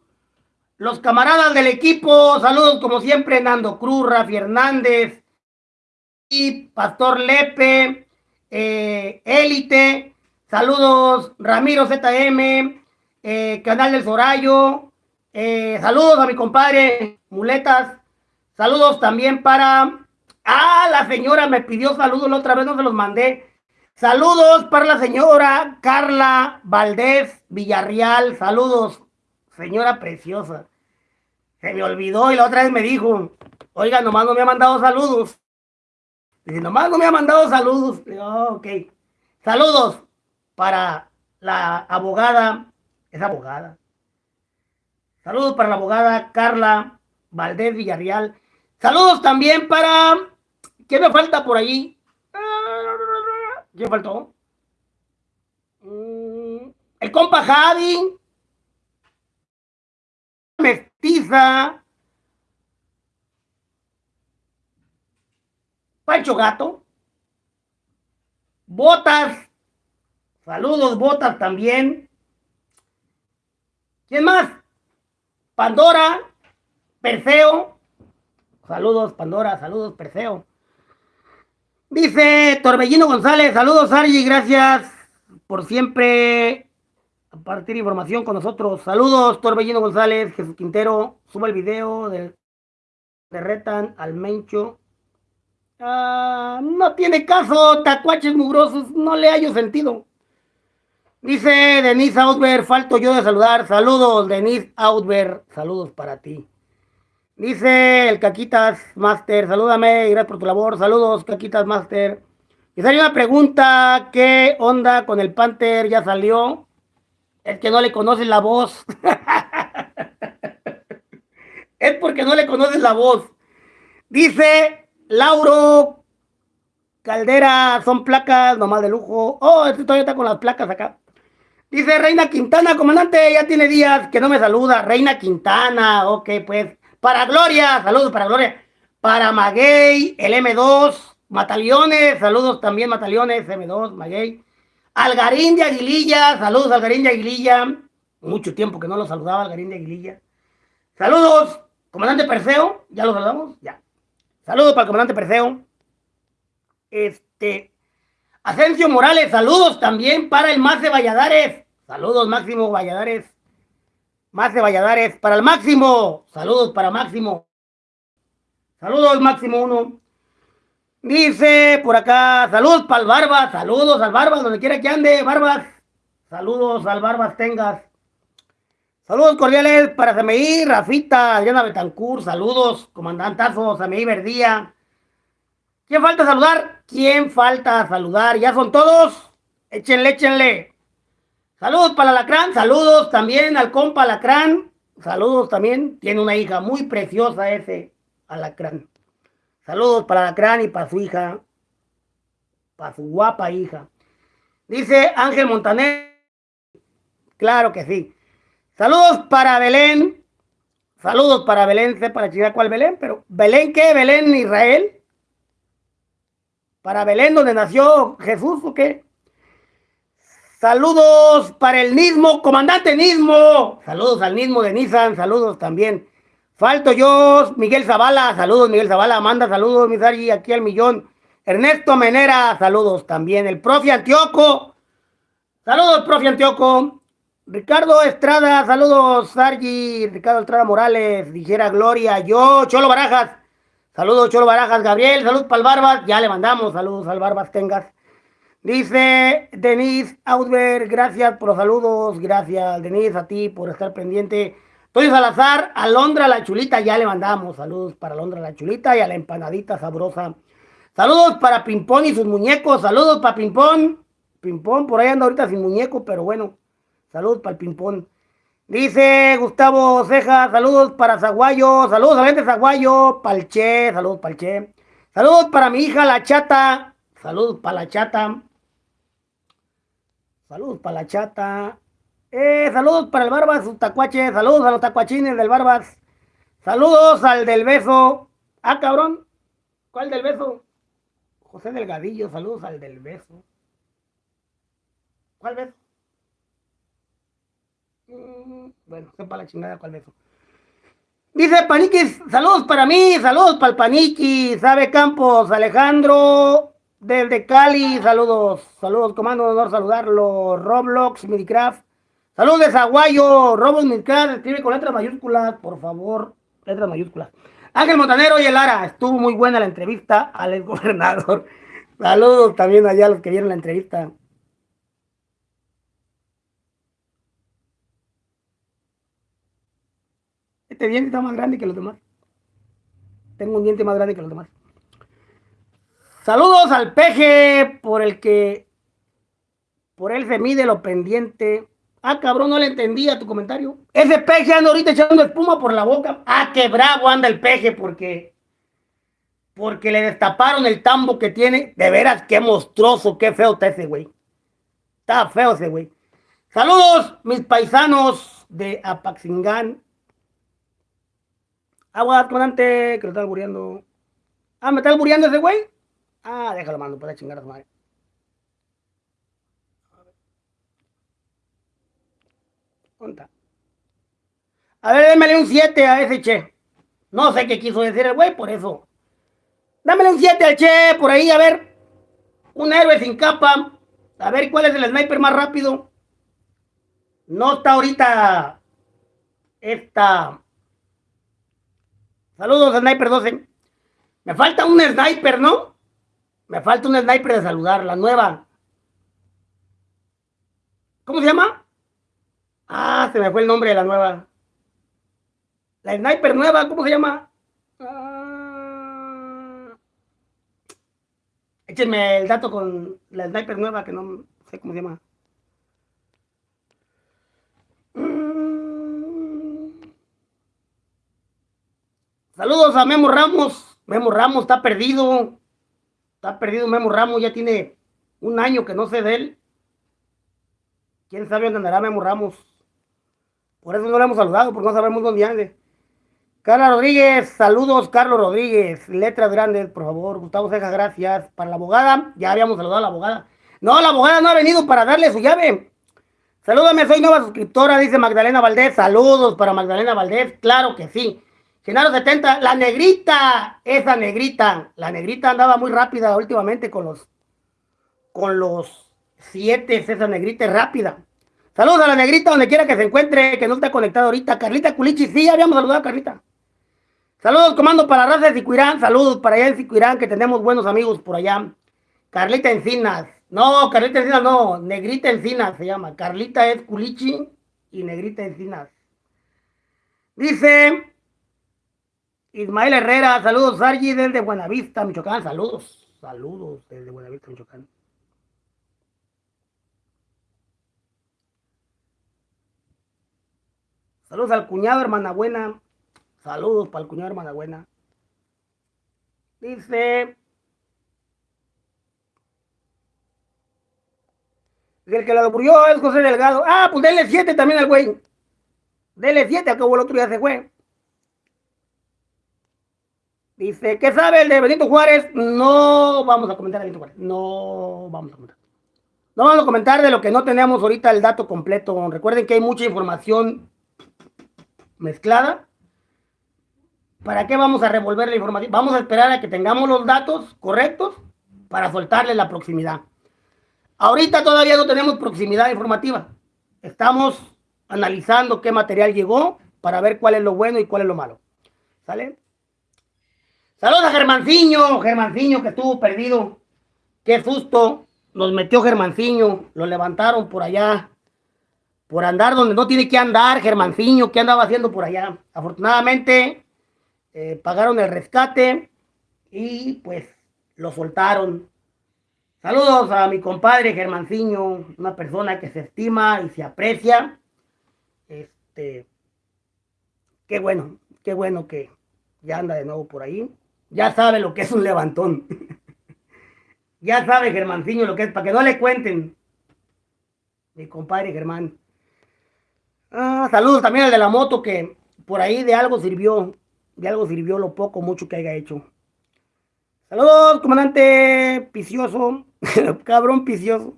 los camaradas del equipo. Saludos como siempre, Nando Cruz, Rafi Hernández y Pastor Lepe, eh, Élite. Saludos, Ramiro ZM, eh, Canal del Sorayo, eh, saludos a mi compadre Muletas. Saludos también para... Ah, la señora me pidió saludos la otra vez, no se los mandé. Saludos para la señora Carla Valdés Villarreal. Saludos, señora preciosa. Se me olvidó y la otra vez me dijo, oiga, nomás no me ha mandado saludos. Dice, nomás no me ha mandado saludos. Oh, ok. Saludos para la abogada, es abogada, Saludos para la abogada Carla Valdés Villarreal. Saludos también para... ¿Qué me falta por allí? ¿Qué faltó? Mm, el compa Javi. Mestiza. Pancho Gato. Botas. Saludos, Botas también. ¿Quién más? Pandora, Perseo. Saludos, Pandora, saludos, Perseo. Dice Torbellino González, saludos, Argy, gracias por siempre compartir información con nosotros. Saludos, Torbellino González, Jesús Quintero, suba el video de, de Retan al Mencho. Ah, no tiene caso, tacuaches mugrosos, no le hallo sentido. Dice Denise Outber, falto yo de saludar. Saludos, Denise Outber. Saludos para ti. Dice el Caquitas Master, salúdame, gracias por tu labor. Saludos, Caquitas Master. Y salió una pregunta, ¿qué onda con el Panther? ¿Ya salió? Es que no le conoces la voz. es porque no le conoces la voz. Dice Lauro Caldera, son placas nomás de lujo. Oh, este todavía está con las placas acá. Dice Reina Quintana, comandante, ya tiene días que no me saluda. Reina Quintana, ok, pues. Para Gloria, saludos para Gloria. Para Maguey, el M2, Mataliones, saludos también Mataliones, M2, Maguey. Algarín de Aguililla, saludos Algarín de Aguililla. Mucho tiempo que no lo saludaba Algarín de Aguililla. Saludos, comandante Perseo, ¿ya lo saludamos? Ya. Saludos para el comandante Perseo. Este, Asensio Morales, saludos también para el de Valladares. Saludos, Máximo Valladares. Más de Valladares. Para el Máximo. Saludos para Máximo. Saludos, Máximo 1. Dice por acá, saludos para el Barbas. Saludos al Barbas, donde quiera que ande, Barbas. Saludos al Barbas tengas. Saludos cordiales para CMI, Rafita, Adriana Betancourt. Saludos, comandantazo, CMI Verdía. ¿Quién falta saludar? ¿Quién falta saludar? ¿Ya son todos? Échenle, échenle. Saludos para Alacrán, saludos también al compa Alacrán, saludos también, tiene una hija muy preciosa ese Alacrán. Saludos para Alacrán y para su hija, para su guapa hija. Dice Ángel Montaner, claro que sí. Saludos para Belén, saludos para Belén, sé para chica cuál Belén, pero ¿Belén qué? ¿Belén Israel? Para Belén, donde nació Jesús, ¿o qué? Saludos para el Nismo, comandante Nismo. Saludos al Nismo de Nissan, saludos también. Falto yo, Miguel Zavala, saludos Miguel Zavala, manda saludos, mi Sargi, aquí al millón. Ernesto Menera, saludos también. El profe Antioco, saludos profe Antioco. Ricardo Estrada, saludos Sargi, Ricardo Estrada Morales, dijera Gloria, yo, Cholo Barajas, saludos Cholo Barajas, Gabriel, saludos para el Barbas, ya le mandamos saludos al Barbas Tengas. Dice Denise Ausberg, gracias por los saludos, gracias Denise a ti por estar pendiente. Toy Salazar, Alondra la Chulita, ya le mandamos saludos para Alondra la Chulita y a la empanadita sabrosa. Saludos para Pimpón y sus muñecos, saludos para Pimpón. Pimpón, por ahí anda ahorita sin muñeco, pero bueno, saludos para el Pimpón. Dice Gustavo Ceja, saludos para Zaguayo, saludos a la gente de Zaguayo, Palche, saludos Palche. Saludos para mi hija la chata, saludos para la chata. Saludos para la chata. Eh, saludos para el Barbas, su tacuache. Saludos a los tacuachines del Barbas. Saludos al del beso. Ah, cabrón. ¿Cuál del beso? José Delgadillo, saludos al del beso. ¿Cuál beso? Mm, bueno, sepa la chingada cuál beso. Dice Paniquis, saludos para mí, saludos para el Paniquis, sabe Campos, Alejandro, desde Cali, saludos, saludos, comando, honor saludarlo. Roblox, Minecraft. Saludos de Zaguayo, Roblox, Minecraft, escribe con letras mayúsculas, por favor, letras mayúsculas. Ángel Montanero y el Lara, estuvo muy buena la entrevista al gobernador. Saludos también allá a los que vieron la entrevista. Este diente está más grande que los demás. Tengo un diente más grande que los demás. Saludos al peje por el que por él se mide lo pendiente. Ah, cabrón, no le entendía tu comentario. Ese peje anda ahorita echando espuma por la boca. Ah, qué bravo anda el peje porque porque le destaparon el tambo que tiene. De veras, qué monstruoso, qué feo está ese güey. Está feo ese güey. Saludos, mis paisanos de Apaxingán. Agua, comandante, que lo está albureando. Ah, ¿me está albureando ese güey? Ah, déjalo, mando, para chingar a su madre. ¿Dónde A ver, démele un 7 a ese che. No sé qué quiso decir el güey, por eso. Dámele un 7 al che, por ahí, a ver. Un héroe sin capa. A ver cuál es el sniper más rápido. No está ahorita. Esta. Saludos, Sniper 12. Me falta un sniper, ¿no? Me falta un sniper de saludar, la nueva. ¿Cómo se llama? Ah, se me fue el nombre de la nueva. La sniper nueva, ¿cómo se llama? Ah... Échenme el dato con la sniper nueva que no sé cómo se llama. Mm. Saludos a Memo Ramos. Memo Ramos está perdido. Está perdido Memo Ramos, ya tiene un año que no sé de él. ¿Quién sabe dónde andará Memo Ramos? Por eso no le hemos saludado, porque no sabemos dónde ande. Carla Rodríguez, saludos Carlos Rodríguez, letras grandes, por favor. Gustavo Ceja, gracias. Para la abogada, ya habíamos saludado a la abogada. No, la abogada no ha venido para darle su llave. Salúdame, soy nueva suscriptora, dice Magdalena Valdés. Saludos para Magdalena Valdés, claro que sí. Genaro 70, la negrita, esa negrita, la negrita andaba muy rápida últimamente con los, con los siete, esa negrita es rápida. Saludos a la negrita donde quiera que se encuentre, que no está conectado ahorita. Carlita Culichi, sí, habíamos saludado a Carlita. Saludos, comando para raza de Sicuirán, saludos para allá en Sicuirán, que tenemos buenos amigos por allá. Carlita Encinas, no, Carlita Encinas no, Negrita Encinas se llama. Carlita es Culichi y Negrita Encinas. Dice, Ismael Herrera, saludos, Sargi, desde Buenavista, Michoacán, saludos, saludos desde Buenavista, Michoacán. Saludos al cuñado, hermana buena. Saludos para el cuñado, hermana buena. Dice. El que lo murió es José Delgado. Ah, pues dele 7 también al güey. Dele 7, acabó el otro día se fue. Dice, ¿qué sabe el de Benito Juárez? No vamos a comentar de Benito Juárez. No vamos a comentar. No vamos a comentar de lo que no tenemos ahorita el dato completo. Recuerden que hay mucha información mezclada. ¿Para qué vamos a revolver la información? Vamos a esperar a que tengamos los datos correctos para soltarle la proximidad. Ahorita todavía no tenemos proximidad informativa. Estamos analizando qué material llegó para ver cuál es lo bueno y cuál es lo malo. ¿Sale? Saludos a Germanciño, Germanciño que estuvo perdido. Qué susto. Nos metió Germanciño. Lo levantaron por allá. Por andar donde no tiene que andar, Germanciño. ¿Qué andaba haciendo por allá? Afortunadamente, eh, pagaron el rescate y pues lo soltaron. Saludos a mi compadre Germanciño, una persona que se estima y se aprecia. Este, qué bueno, qué bueno que ya anda de nuevo por ahí ya sabe lo que es un levantón. ya sabe Germanciño lo que es, para que no le cuenten. Mi compadre Germán. Ah, saludos también al de la moto que por ahí de algo sirvió. De algo sirvió lo poco, mucho que haya hecho. Saludos, comandante Picioso. Cabrón Picioso.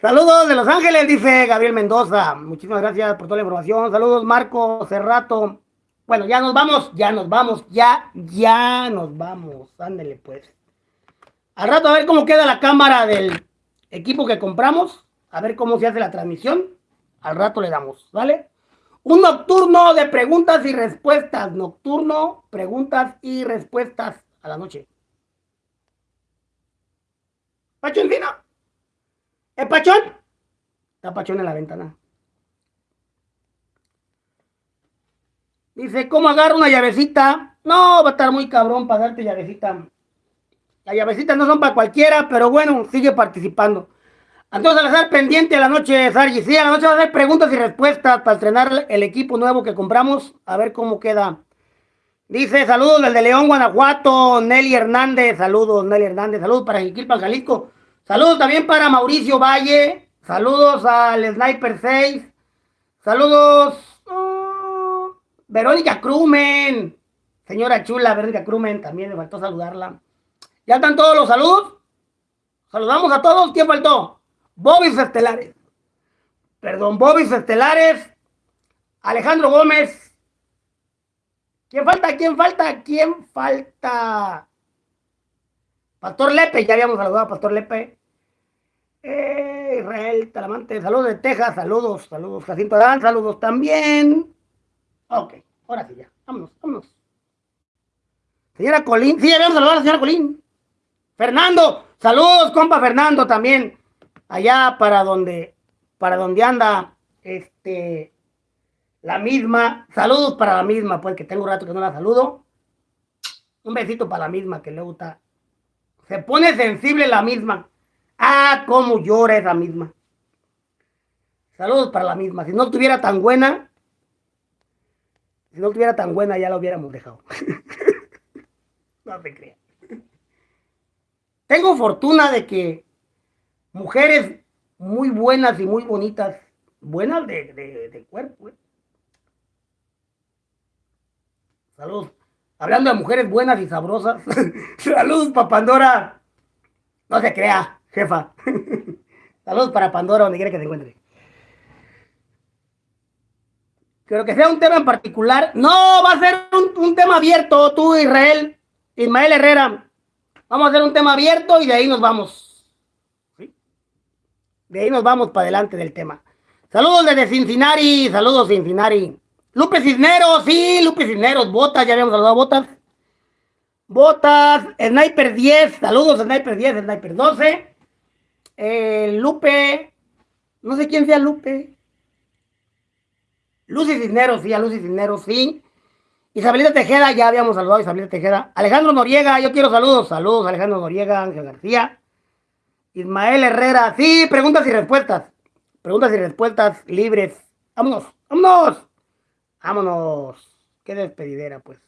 Saludos de Los Ángeles, dice Gabriel Mendoza. Muchísimas gracias por toda la información. Saludos, Marco Cerrato. Bueno, ya nos vamos, ya nos vamos, ya, ya nos vamos. Ándele pues. Al rato a ver cómo queda la cámara del equipo que compramos. A ver cómo se hace la transmisión. Al rato le damos, ¿vale? Un nocturno de preguntas y respuestas. Nocturno, preguntas y respuestas a la noche. ¿Pacho encina? ¿Es Pachón? Está Pachón en la ventana. Dice, ¿cómo agarro una llavecita? No, va a estar muy cabrón para darte llavecita. Las llavecitas no son para cualquiera, pero bueno, sigue participando. Entonces, a estar pendiente a la noche, Sargi. Sí, a la noche va a hacer preguntas y respuestas para estrenar el equipo nuevo que compramos. A ver cómo queda. Dice, saludos desde León, Guanajuato. Nelly Hernández, saludos, Nelly Hernández. Saludos para Jiquilpan, Jalisco. Saludos también para Mauricio Valle. Saludos al Sniper 6. Saludos Verónica Crumen. Señora chula, Verónica Crumen, también me faltó saludarla. ¿Ya están todos los saludos? Saludamos a todos. ¿Quién faltó? Bobis Estelares. Perdón, Bobis Estelares. Alejandro Gómez. ¿Quién falta? ¿Quién falta? ¿Quién falta? Pastor Lepe, ya habíamos saludado a Pastor Lepe. Eh, Israel Talamante, saludos de Texas, saludos, saludos. Jacinto Adán, saludos también. Ok, ahora sí ya. Vámonos, vámonos. Señora Colín, sí, a saludar a la señora Colín. Fernando, saludos, compa Fernando también. Allá para donde, para donde anda, este, la misma. Saludos para la misma, pues que tengo un rato que no la saludo. Un besito para la misma que le gusta. Se pone sensible la misma. Ah, cómo llora esa misma. Saludos para la misma. Si no estuviera tan buena, si no estuviera tan buena, ya la hubiéramos dejado. no se crea. Tengo fortuna de que mujeres muy buenas y muy bonitas, buenas de, cuerpo. ¿eh? Saludos. Hablando de mujeres buenas y sabrosas. Saludos para Pandora. No se crea, jefa. Saludos para Pandora, donde quiera que se encuentre. Pero que sea un tema en particular. No, va a ser un, tema abierto, tú, Israel, Ismael Herrera. Vamos a hacer un tema abierto y de ahí nos vamos. De ahí nos vamos para adelante del tema. Saludos desde Cincinnati, saludos Cincinnati. Lupe Cisneros, sí, Lupe Cisneros, Botas, ya habíamos saludado a Botas. Botas, Sniper 10, saludos Sniper 10, Sniper 12. Eh, Lupe, no sé quién sea Lupe. Lucy Cisneros, sí, a Lucy Cisneros, sí. Isabelita Tejeda, ya habíamos saludado a Isabelita Tejeda. Alejandro Noriega, yo quiero saludos. Saludos, Alejandro Noriega, Ángel García. Ismael Herrera, sí, preguntas y respuestas. Preguntas y respuestas libres. Vámonos, vámonos. Vámonos. Qué despedidera, pues.